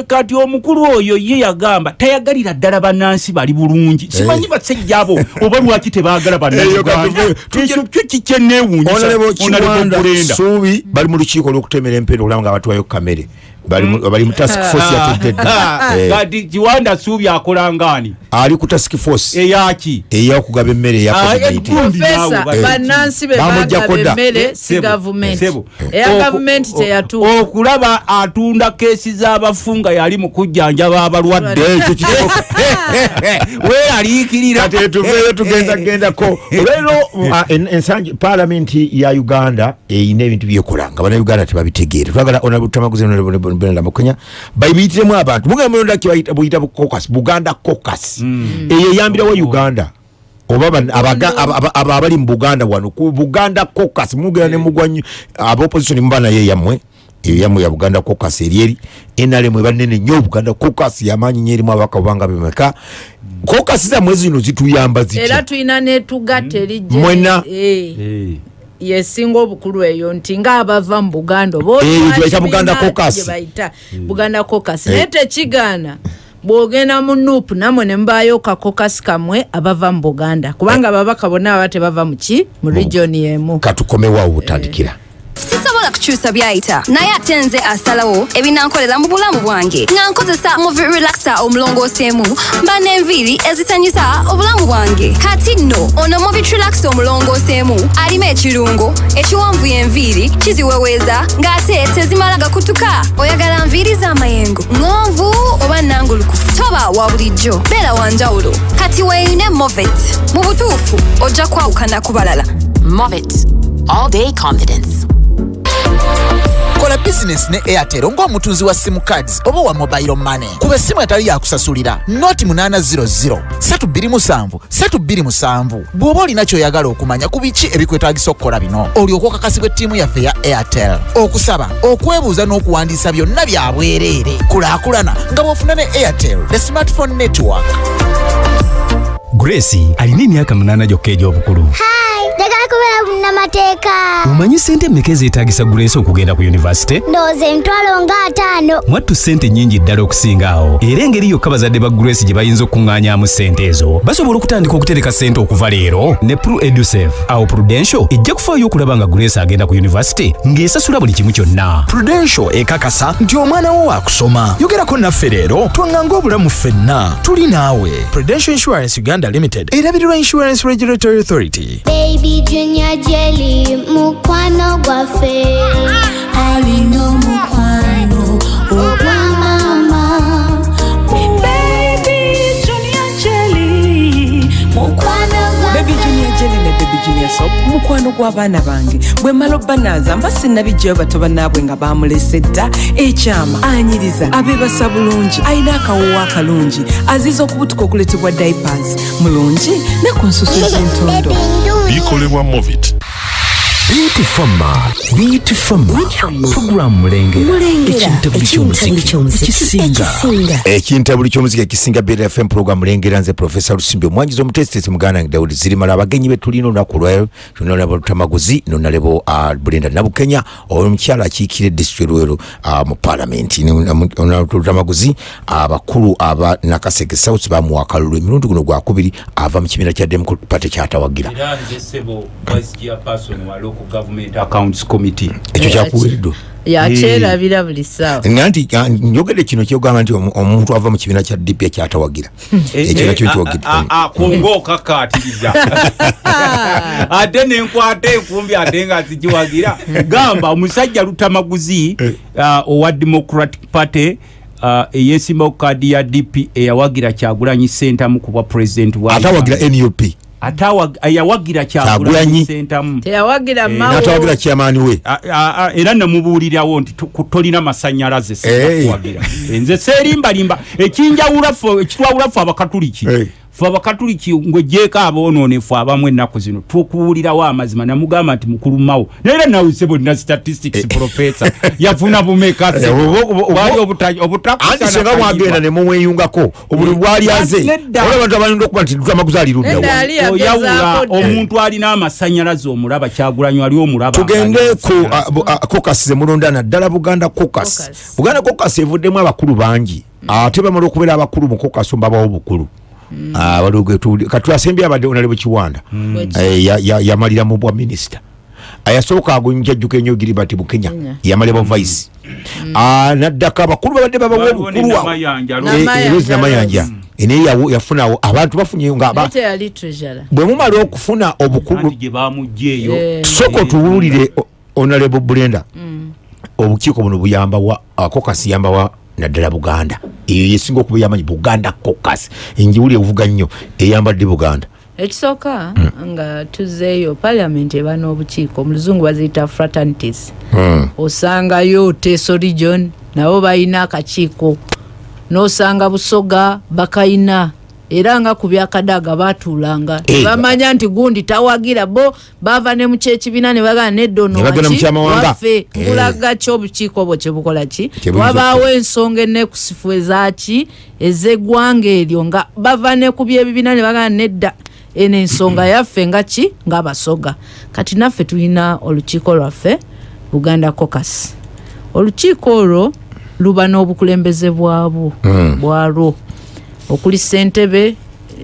kati omukulu oyo ye yagamba tayagalira ddala bannansi bali bulungi. Simanyi basajja abo oba lwaki tebaagala kyo kikyenneewuunyisa Honorable Honorable Kiwanda. Suubi bali mu lukiiko olw'okutemera empenda okulaba nga batwayo kamere bali mu- task force yategedde Eh, kati kiwanda suubi akola ngaani ali ku task force. Eyaki ey'okugaba emmere eya Ah, covid-19 eggulu. profesa Eh. bannansi be Bamuggyako bagaba dda. emmere si gavumenti eya gavumenti teyatuuka okulaba atunda keesi z'abafu nga yali mu kujjanjaba abalwadde. Weeraliikirira kati etuveeyo tugenda gendako. olwero ah, en- ensangi palamenti ya uganda eyina ebintu byekola nga bannayuganda tebabitegeere twagala onabutamaguzenbenda mukenya bayibiyitiremu abantu. Mugamulonda buyita caucus? Buganda caucus. Eyo eyambirawo uganda? Oba ban- abaga- aba- aba- aba abali mu buganda wano. Ku buganda cocas mugera ne mugwa nnyo abaopposition muba naye yammwe. Eyo yammwe ya buganda cocas eryeri nrm ebanene nnyo obuganda cocas yamaanyi nyo erimu abaka obanga bemeka cocas zammwe zino zituyamba era zitya tulina netugatta erijje Mwena? Eh, yesinga obukulu eyo nti ngaabava mu buganda oba Eh, oli gye bayita wa Buganda bayita buganda cocas Eh. naye tekigaana bwogenda mu nuupu namwe ne mbaayo kakokasi kamwe abava mu buganda kubanga ababaka bonna baba tebava mu ki? Mu regioni emu. Katukomewo butandikira sisobola kukyusa byayita naye ate nze asalawo ebinankolera mu bulamu bwange. Nga nkozesa muvi relaxa omulongooseemu mba n'enviiri ezisanyusa obulamu bwange. Kati nno ono muvi relaxa omulongooseemu alimu ekirungo ekiwanvu enviiri kiziweweeza ng'ate tezimala gakutuka. Oyagala nviiri z'amayengo ŋonvu oba nangulukufu toba wa bulijjo beera wanjawulo kati weeyune movet. Mu butuufu ojja kwawukana ku balala. Movit. All day confidence. Kola bizinesi ne airtel ng'omutunzi wa simu cards oba wa mobile money. Kuba essimu etali yakusasulira noti 800 327 327 bw'oba olina ky'oyagala okumanya ku biki ebikwetagisa okukola bino olyoka okakasibwa ettiimu yaffe ya airtel. Okusaba okwebuuza n'okuwandiisa byonna bya bwereere. Kulaakulana nga bw'ofuna ne airtel the smartphone network grace alina emyaka munaana gyokka egy'obukulu njagala kubeera munnamateeka. Omanyi sente mmeka ezeetagisa grace okugenda ku yunivasite? Ndowooza emitwalo nga ataano. Mwattu sente nnyingi ddala okusinga awo. Era engeri yokka bazadde ba grace gye bayinza okuŋŋaanyaamu sente ezo. Basobola okutandika okutereka sente okuva leero? Ne pru edusave awo prudential ejja kufaayo okulaba nga grace agenda ku yunivasite ng'esasula buli kimu kyonna. Prudential ekakasa nti omwana wo waakusoma. Yogerako naffe leero twaŋŋanga obulamu ffenna. Tuli naawe. Prudential insurance uganda limited. Erabirirwa insurance regulatory authority. Baby junior jelly mukwano gwaffe alina omukwano oh, sop mukwano gw'abaana bange. Bwe mala obbanaaza mba sinnabijjayo bato bannaabwe nga bamulese dda ekyama anyiriza abeebasa bulungi alina akawoowo akalungi aziza okubutuka okuletebwa diapers. Mulungi ne ku nsusu z'entondo. Bikolebwa movit Beauty Farmer, Beauty Farmer, Program Mulengera, ekintabuli ky'omuziki, ekisinga. ekintabuli kyomuziki ekisinga beta fm program mulengera nze profesa lusimbi omwangizi omutesitesi muganda wange dawudi zirimala. Abagenyi be tulina olunaku lwayo tunalabo lutamaguzi nonalebo uh, bulenda nabukenya omukyala akiikira edistrict lwero uh, mu palamenti lutamaguzi abakulu aba nakaseke south bamuwa akalulu emirundi guno gwakubiri ava mu kibiina kya democratic party kyatawagira local government accounts committee. Ekyo kyakuwereddwa yakyerabira buli ssaawa. Nga nti njogedde kino kyogamba nti omu- omuntu ava mu kibiina kya dp kyatawagirira ekyo nakyo kyogedde. kongo kakatiriza ate nenkwata enkumbi ate nga zigiwagira gamba omusajja lutamaguzi uh, owa democratic party uh, eyesimba ku kaadi ya dp eyawagira kyagulanyi sentamu kubwa president wa atawagira nup yawagira kyagulanyi mawo natawagira kyamaani we? Era namubuulirawo nti tolina masanyalaze Hey. sekuwagira nze seerimbalimba. Ekinjawula ffe abakatuliki abakatuliki ngwejjeeko aboononefu abamu ennaku zino tukuwulirawo amazima namugamba nti mukulu mawo naye nawe se bonna statistics professor yafuna bumeka? Eh, anti kaliibwa. mwagenda ne mumweyungako obuli bwali aze. Nedda. olaba bantu abalinda okuba nti lutamaguzi ali Nedda luddawa ali yagezaako oyawula dda. omuntu alina amasanyalaze omulaba kyagulanyi ali omulaba tugende ku bu- ah, caucus zemulonda naddala buganda caucus. Buganda caucus evuddemu abakulu bangi. Ate bamala okubeera abakulu mu caucus mbabawo bukulu Ah, waliwo getu- katwasembye abadde onalebo kiwanda. Eh, ya- ya- yamalira mu bwa minisita. Ayasooka agonjajjuka enyo giribati bukenya. Yamalira bwa vice. Ah, naddaka abakulu babadde babawa Waliwo obukulu ne awo Namayanja, Eh, Namayanja, eh, Rose namayanja. Naye yawo- yafunawo abantu bafunyeyo nga treasure bwe mumala okufuna obukulu gye bamugjeeyo. Eh. tusooka otuwulire onalebo bulenda obukiiko buno buyamba wa kokasi yamba wa naddala buganda. Eyo yesinga okuba yamanyi buganda kokasi enjiwuli evuga nnyo eyambadde buganda. Ekisooka nga tuzeeyo paliament eba n'obukiiko mu luzungu baziyita fraternities. Hmm. osangayo teso region nabo balina akakiiko. N'osanga busoga bakayina era nga ku byakadaga batuulanga. Tebamanya nti gundi tawagira bo bava ne mukyekibiina ne bagana nedda ono Ne bagenda mu waki kyamawanga. waffe. Eh. bulaga ki obukiiko bwo kyebukola ki? Wabaawo ensonga enekusifu ezaki ez'eggwanga eryo nga bava ne ku byebibiina ne bagana nedda. Eno ensonga yaffe nga ki? Ngaabasoga kati naffe tulina olukiiko lwaffe buganda cocas olukiiko olwo luba n'obukulembeze bwabwo Mm. bwalwo okuli ssentebe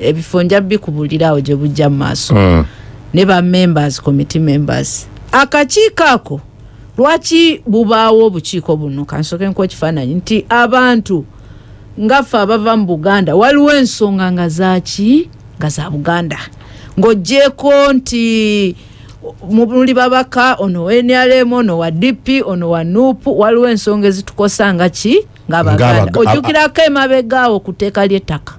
ebifo nja bikubulirawo gye bujja mu maaso. Mm. ne ba members committee members. Akakiiko ako lwaki bubaawo obukiiko buno? Kansoke nkuwa ekifaananyi nti abantu ngaffe abava mu buganda waliwo ensonga nga zaki nga za buganda. Ng'oggyeko nti muli babaka ono wa nrm ono wa dp ono wa nupu waliwo ensonga ezitukosa nga ki ngaabaganda Ng'abaga- ojjukirako emabegaawo ku tteeka ly'ettaka.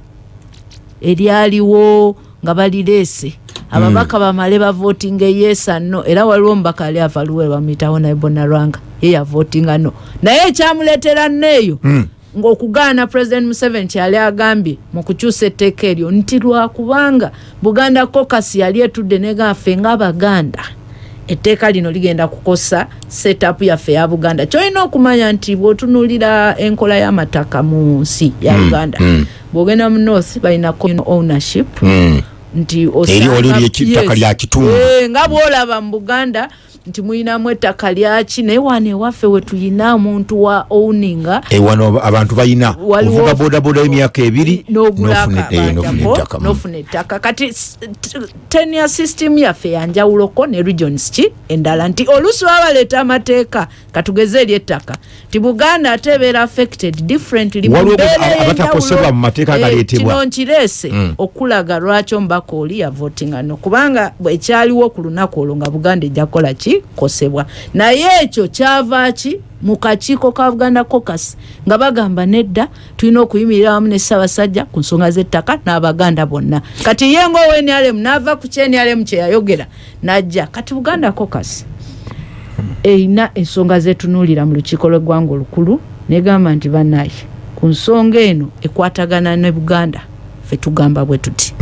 Eryaliwo nga balireese ababaka bamale bavotinga eyesa no. Era waliwo omubaka ali avaluwe bamuyitawo naye bonalwanga ye yavotinga no. Naye ekyamuleetera neeyo ng'okugaana president museveni kyali agambye mu kukyusa etteeka eryo nti lwakubanga buganda kokasi yali etudde negaffe ng'abaganda etteeka lino ligenda kukosa setup yaffe ya buganda kyolina okumanya nti bw'otunulira enkola y'amataka mu nsi ya Mm, uganda mm. bw'ogenda mu north balina ownership Mm. Nti Eri osanga- oli ly'ettaka Yes. lya kitundu. Eh, nga bwolaba mu buganda nti muyinamu ettaka lyaki naye wano ewaffe we tuyina omuntu wa owninga ewano abantu balina ovuga bodaboda y'emyaka ebiri n'ofuna- eh, n'ofuna ettaka ettaka kati tenia system yaffe yanjawuloko ne regions ki endala nti oluusi baba baleeta amateeka katugeze eri ettaka nti buganda ate ebeera affected differently mu mbeera ey'enjawulo. Eh, kino nkireese Mm. okulaga lwaki omubaka oli yavotinga no kubanga bwekyaliwo ku lunaku olwo nga buganda ejja kukola ki? Kosebwa naye ekyo kyava ki? Mu kakiiko ka buganda cocas nga bagamba nedda tulina okuyimirira wamu ne ssaabasajja ku nsonga z'ettaka n'abaganda bonna. Kati ye ngaowa nrm n'ava ku kyenrm kyeyayogera najja. Kati buganda cocas erina ensonga zetunuulira mu lukiiko lw'eggwanga olukulu negamba nti banaye ku nsonga eno ekwatagana ne buganda fe tugamba bwe tuti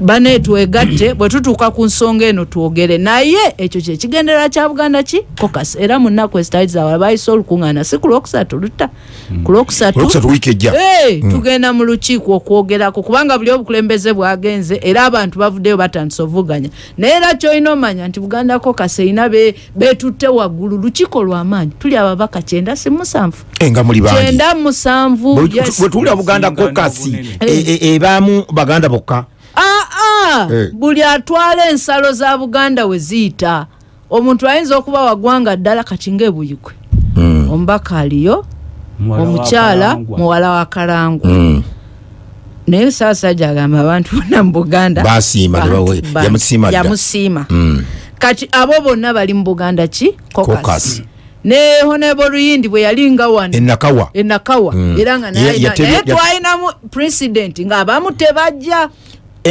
bane twegatte bwe tutuuka ku nsonga eno twogere. Naye ekyo kyekigendera kya buganda ki? Kokas era mu nnaku ezitali zawala bayise olukuŋŋaana si ku lwokusatu lutta. Ku lwokusatu Olwokusatu wiiki ejja. Eh, Mm. tugenda mu lukiiko okwogerako kubanga buli obukulembeze bwagenze era abantu bavuddeyo batandise ovuganya. Naye era kyolina omanya nti buganda kokas erina be- betutte waggulu lukiiko lw'amaanyi tuli ababaka kyenda si musanvu. Kyenda musanvu Bwe- yes. bwe tuwulira buganda kokasi ebaamu baganda bokka aa Eh. buli atwala ensalo za buganda we ziyita omuntu ayinza okuba wagwanga ddala kati ngaebuyikwe omubaka aliyo omukyala muwala wa kalangwa Mm. naye saasajja agamba abantu bonna mu buganda yamusiima dda. yamusiima Mm. kati abo bonna bali mu buganda ki. Caucus. ne honebo luyindi bwe yali nga wano enakawa enakawa era nga naye twalinamu president ng'abamu tebajja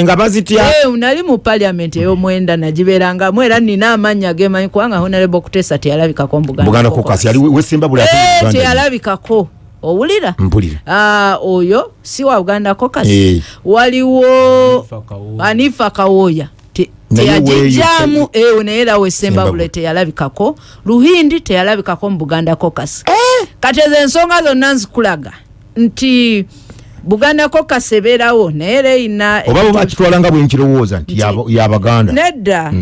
nga bazitya? Eh, nali mu paliamenti ey'omwenda nagibeerangamu era nina amannya gemanyi kubanga honorable kutesa teyalabikako mu Buganda buganda Caucus. kokasi yali wesimba buli Eh, ate mu Uganda. teyalabikako. Owulira? Mpulira. Ah, oyo si wa buganda caucus Eh. waliwo anifa kawooya Te- Naye teyagijjaamu weeyo ewe naye era wesembabule teyalabikako. Luhindi teyalabikako mu buganda caucus kati ezo ensonga zonna nzikulaga. Nti buganda caucus ebeerawo naye era erina oba bo bakitwala nga bwenkirowooza nti yaba- yabaganda nedda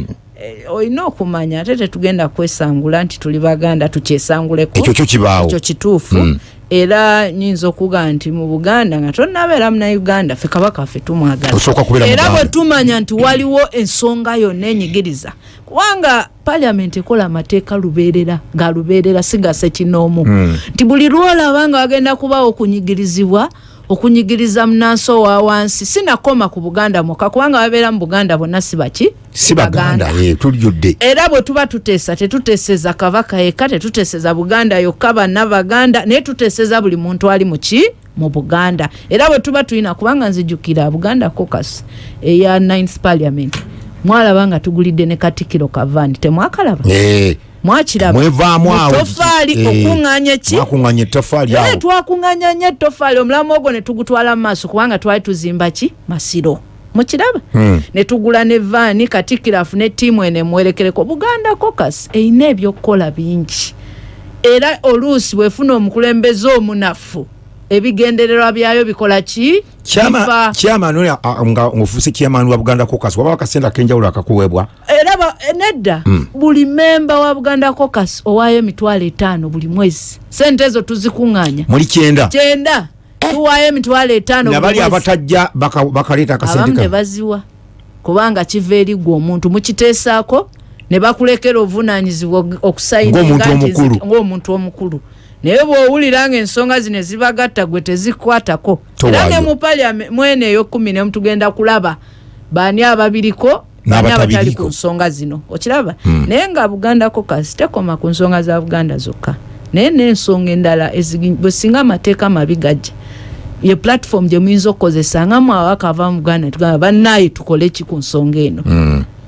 eh, olina okumanya ate tetugenda kwesangula nti tuli baganda tukyesanguleko Ekyo kyo kibaawo. ekyo kituufu Mm. era nyinza okugaa nti mu buganda nga tonabeera munauganda fe kabaka ffe tumwagala Osooka kubeera era Muganda. bwe tumanya nti waliwo ensonga yonna enyigiriza kubanga paliamenti ekola amateeka lubeerera ga lubeerera sigase kinoomu Mm. nti buli lwolaba nga wagenda kubawo okunyigirizibwa okunyigiriza munansi owa wansi. Sinakoma ku buganda mwokka kubanga babeera mu buganda bonna si baki? Si baganda eh, tulijjudde era bwe tuba tuteesa tetuteeseza kabaka yekka tetuteeseza buganda yokka banna baganda naye tuteeseza buli muntu ali muki mu buganda. Era bwe tuba tulina kubanga nzijukira buganda cocus eya 9th parliament. Mwalaba nga tugulidde ne katikiro kavandi temwakalaba? Eh, mwakiraba. Mwevaamu awo. Tofaali Eh, okuŋŋaanya ki? mwakuŋŋanya ettofaali Eh, awo. twakuŋŋanya nnyo ettofaali omulamu ogwo ne tugutwala mu maaso kubanga twali tuzimba ki? Masiro. Mukiraba? Hmm. ne tugula ne vaani katikkiro afune ttiimu eno emuwerekereko buganda cocas erina ebyokukola bingi. Era oluusi bwefuna omukulembeze omunafu ebigendererwa byayo bikola ki? Oli nga ofuuse kyamaani wa buganda cocas waba akasente akenjawulo akakuweebwa. Era ba- eh, nedda. Mm. buli memba wa buganda cocas owaayo emitwalo etaano buli mwezi. Sente ezo tuzikuŋŋaanya. Muli kyenda. Kyenda. Tuwaayo emitwalo etaano nabali abatajja baka- bakaleeta abamu akasente ne ka baziwa. Kubanga kiva eri gwe omuntu. Mukiteesaako ne bakulekera Ng'omuntu nti omukulu. Naye bw'owulira nga ensonga zino ezibagatta gwe tezikwatako era ne mu paliame mwene eyokumi nemu tugenda kulaba baani ababiriko baani N'abatabiriko. abatali ku nsonga zino. Okiraba? Hmm. naye nga buganda kokasi tekoma ku nsonga za buganda zokka. Naye n'ensonga endala bwe singa amateeka mabi gajja. Ye platform gye muyinza okukozesa nga mwawaka ava mu buganda tugamba bannaye tukole ki ku nsonga eno?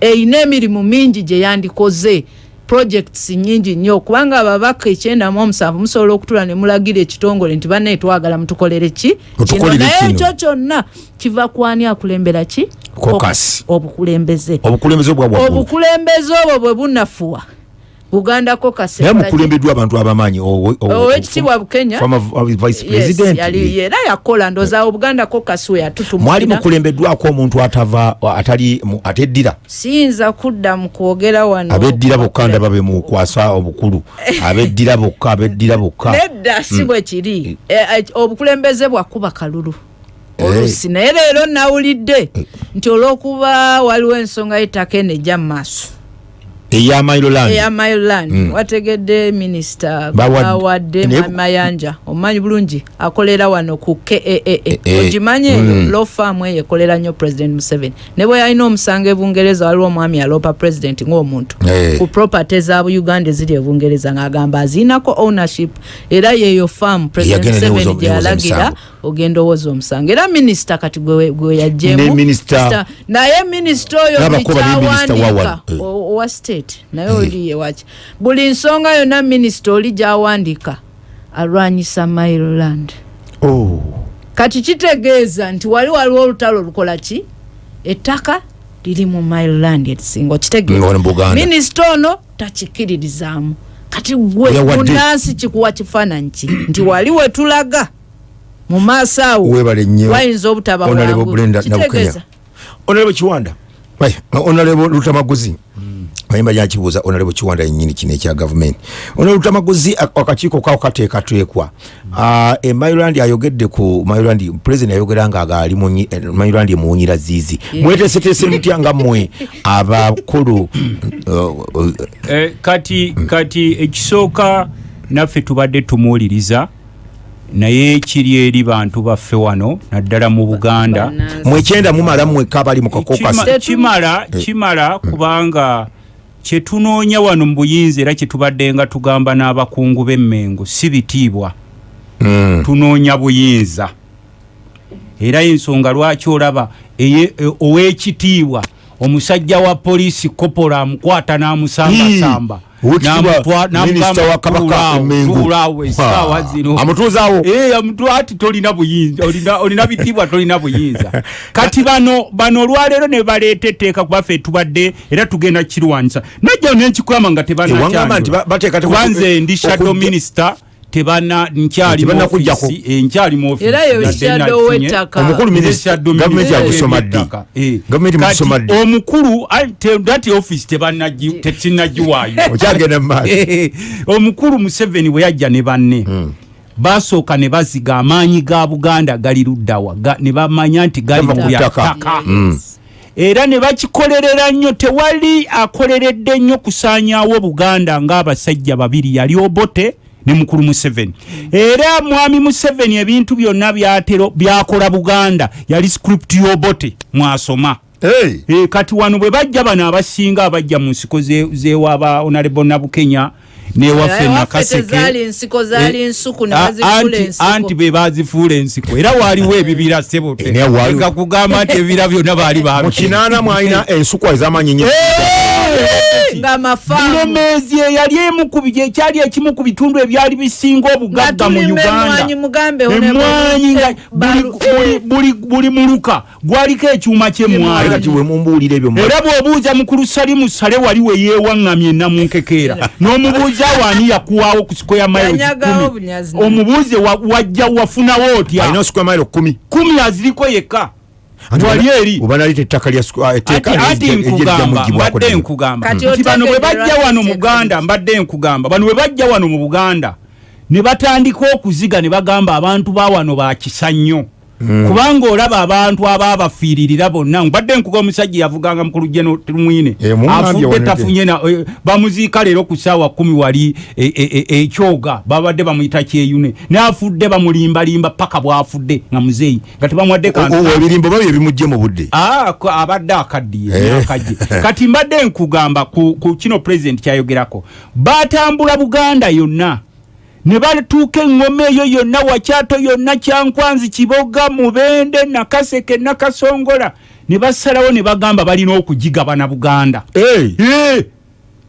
Erina emirimu mingi gye yandikoze projects nyingi nnyo. Kubanga ababaka ekyenda mu omusanvu musobola okutula ne mulagira ekitongole nti bannaye twagala mutukolere ki? Kino naye ekyo kyonna kiva kwani akulembera ki? Obukulembeze. Obukulembeze obwo bwe bunafuwa buganda kokasi naye mukulembeddwa abantu abamanyi owe- owe- owekitiibwa bukenya. former v- vice Yes, president. era yakola ndoza obuganda kokasi we mwali yatutumulira mukulembeddwako omuntu atava atali ateddira? Siyinza kudda mu kwogera wano. Abeddira bokka ndaba be mukwasa obukulu. Abeddira bokka abeddira bokka. Nedda si Mm. bwe kiri. Eh, eh, obukulembeze bwakuba kalulu. Eh. oluusi naye leero nawulidde nti olw'okuba waliwo ensonga y'ettaka eno ejja mu maaso eya mailoland eya mailand Mm. wategedde minisita Bawadde- mayanja. Omumanyi bulungi akolera wano ku kaa eh, ogimanyi eyo? Mm. law farm eyo ekolera nnyo president museveni. Ne bwe yalina omusango ebungereza waliwo omwami yaloopa president ng'omuntu. Eh. ku property za uganda eziri ebungereza ng'agamba aziinako ownership. Era yeeyo farm president Yagenda museveni newoza- gye newoza yalagira omusango. ogenda owooza omusango. Era minisita kati gwe yajjemu naye minisita oyo Eh. o- owa state naye oli yewaki buli nsonga yonna minisita oli gyawandiika alwanyisa mailand Oh. kati kitegeeza nti wali waliwo olutalo olukola ki? Ettaka liri mu mailand erisinga Nga okitegeeza minisita ono takikiririzaamu. Kati gwe munansi kikuwa kifaananyi ki? Nti wali wetulaga mu maaso awo. Wayinza obutaba bwangu. Kitegeeza. onalebo kiwanda. Onalebo lutamaguzi mayimba yakibuuza onalebo kiwanda yenyini kino ekya gavumenti onalebo lutamaguzi ak- akakiiko kawo kateekateekwa Ah, e mailand ayogedde ku mailand president yayogera nga agaali munyi- eh, mailand emuwunyira ziizi mweteeseteese mutya nga mmwe abakulu uh, uh, Eh, kati kati ekisooka naffe tubadde tumuwuliriza naye kiri eri bantu baffe wano naddala mu buganda. Mwekyenda mumala mweka abali mu kakokasi Kima- kimala Eh. kimala kubanga kyetunoonya wano mu buyinza era kyetubadde nga tugamba n'abakungu b'emmengo si bitiibwa. Mm. tunoonya buyinza. Era ensonga lwaki olaba ow'ekitiibwa omusajja wa poliisi kopola amukwata n'amusambasamba Ah, zino. Amutuuzaawo? Eh, ati tolina buyinza olina- bitiibwa tolina buyinza. Kati bano bano olwaleero ne baleeta etteeka kubaffe tubadde era tugenda kirwanyisa najja nenkikuyama nga oku- tebanakyankubanze ndi shadow okujja- minisita tebana nkyali office, eh, nkyali mu office, Era ye nadde shadow nafunye. w'ettaka. Omukulu Nze minisita- shadow gavumenti minisita yagusoma ddi? w'ettaka. Gavumenti Kati mugusoma ddi? omukulu ai, te- dati tekinnagiwaayo maaso. Eh, omukulu museveni bwe yajja ne banne basooka ne baziga amaanyi ga buganda gali luddawa ne bamanya nti gali Gava mu ku bya ttaka. ttaka Mm. era ne bakikolerera nnyo tewali akoleredde nnyo kusaanyaawo buganda ng'abasajja babiri yali obote ne mukulu museveni. Era mwami museveni ebintu byonna byatero byakola buganda yali script y'obote mwasoma. Eh, kati wano bwe bajja bano abasinga abajja mu nsiko ze- zewaba onalebo nabukenya newaffe Naye waffe nakaseke tezaali nsiko zaali Eh, nsuku ne a- bazifuula anti- ensiko. anti be bazifuula ensiko. Era waaliwo ebibira sebote. Era waaliwo- Leka kugamba nti ebibira byonna baali mu kinaana mwalina ensukwa ez'amaanyi nnyo ng'amafaamu bulemeezi eyali emu ku bi- ekyali ekimu ku bitundu ebyali bisinga obugagga mu tulima uganda. emwanyi mugambe emwanyi nga buli- buli- muluka gwaliko ekyuma Ate kyemwanyi kati bwe mumbuulira ebyo era bw'obuuza mukulu salimu sale wali we yeewaŋŋamye namunkekeera n'omubuuza waani yakuwaawo ku sikoya Yanyagawo mayiro omubuuze wa- wajja wafunawo otya? Kumi aziriko yekka wali eri oba nalita ettaka lya squ- ah, etteeka ati ati erijja- erijja nkugamba mbadde nkugamba nti bano bwe bajja wano mu buganda mbadde nkugamba bano bwe bajja wano mu buganda ne batandika okuziga ne bagamba abantu ba wano bakisa nnyo Mm. Kubanga olaba abantu abaabafiiririra bonna. Mbadde nkuga omusajja yavuganga mukulu jeno mwine. Eh, afudde tafunye eh, bamuziika leero ku saawa kumi wali eh, ekyoga. Babadde bamuyita kyeyune. Naafudde bamulimbalimba paka bwafudde nga muzeeyi. Nga tebamuwadde kantu O- o- ebirimbo babyo ebimugye mu budde. Ah, abadde akaddiye Eh. akajje kati mbadde nkugamba ku, ku kino pulezidenti kyayogerako. Batambula buganda yonna ne batuuka eŋŋoma eyo yonna wakyato yonna kyankwanzi kiboga mubende nakaseke nakasongola ne basalawo ne bagamba balina okugigabana buganda. Eh,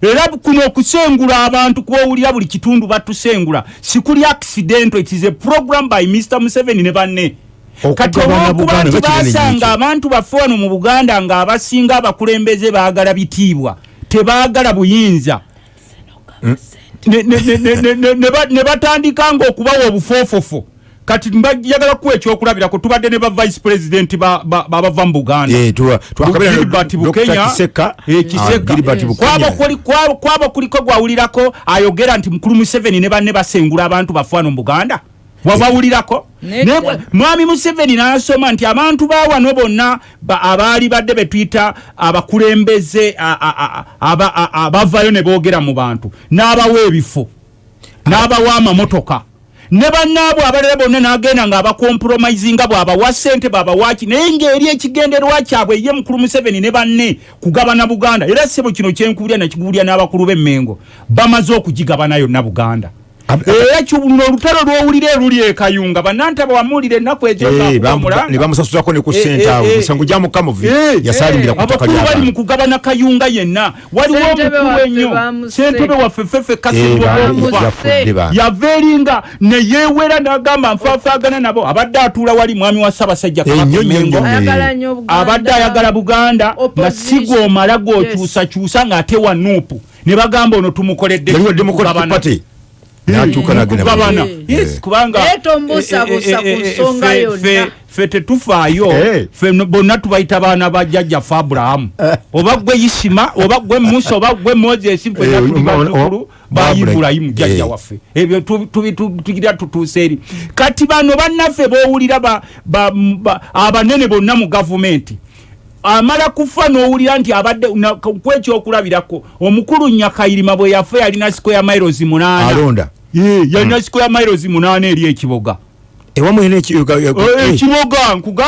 era kuno okusengula abantu kwowulira buli kitundu batusengula. Sikuli accidento it is a program by mr museveni ne banne. Kati olwokuba Buganda nti nga basanga abantu baffe wano mu buganda ng'abasinga abakulembeze baagala bitiibwa tebaagala buyinza ne- ne- ne- ne- ne- ne- ne ba- ne batandika ngaokubawa obufoofofo. Kati njagala kuwa ekyokulabirako tubadde ne ba vice president ba- ba- babava mu buganda. Eh, tuwa- twakabira na Gilbert Dr. Bukenya, Kiseka, eh, ah, Eh, kuliko gwawulirako ayogera nti mukulu museveni ne banne basengula abantu baffe wano mu buganda wabawulirako. Mwami museveni n'asoma nti abantu ba wano bonna ba- abaali badde betuyita abakulembeze abavayo ne boogera mu bantu. N'abawa ebifo n'abawa amamotoka. Ne bannaabwe abalala bonna n'agenda ng'abakompromisinga bw'abawa ssente bw'abawaki naye ng'eri ekigenderwa kyabwe ye mukulu museveni ne banne kugabana buganda. Era sebo kino kyenkubulya nakikubulya n'abakulu b'emmengo. Bamaze okugigabana yonna buganda era kino olutalo lwowulira eruli ekayunga bannantaba wamuwulira ennaku ezo Eh, ng'akuba bamu- Mulanga. ne ku Eh, ssente eh, awo eh. musango gya mukamuvi Eh, yasalimbira ku ttaka abakulu bali mu kugabana kayunga yenna. Waliwo omukulu ennyo. sentebe waffe fefe Eh, ba. yava eringa neyeewera n'agamba nfaafaagana nabo abadde atuula wali mwami wa ssaabasajja Eh, nnyo Buganda. abadde ayagala buganda nga Opposition. si gw'omala gw'okyusakyusa ng'ate wa nuupu. Ne bagamba ono tumukoledde n'akyuka n'agenda mu- kugabana Eh. Yes, kubanga Naye tombuusabuusa ku eh, eh, eh, ffe- yonna. tetufaayo Eh. ffe no- bonna tubayita baana ba jjajjaffe abulahamu oba gwe isima oba gwe musa oba gwe moses Eh, tuli bazzukulu ba ibulayimu jjajja Eh. waffe ebyo tu- tu- tu- tugira tutuuse eri kati bano bannaffe bowulira ba- ba- ba- abanene bonna mu gavumenti amala kufa n'owulira nti abadde na- kwekyokulabirako omukulu nyakayirima bwe yafa yalina square miles munaana alonda Ye, yalina square miles munaana eri ekiboga. Ewamu Eh, ekiboga nkuga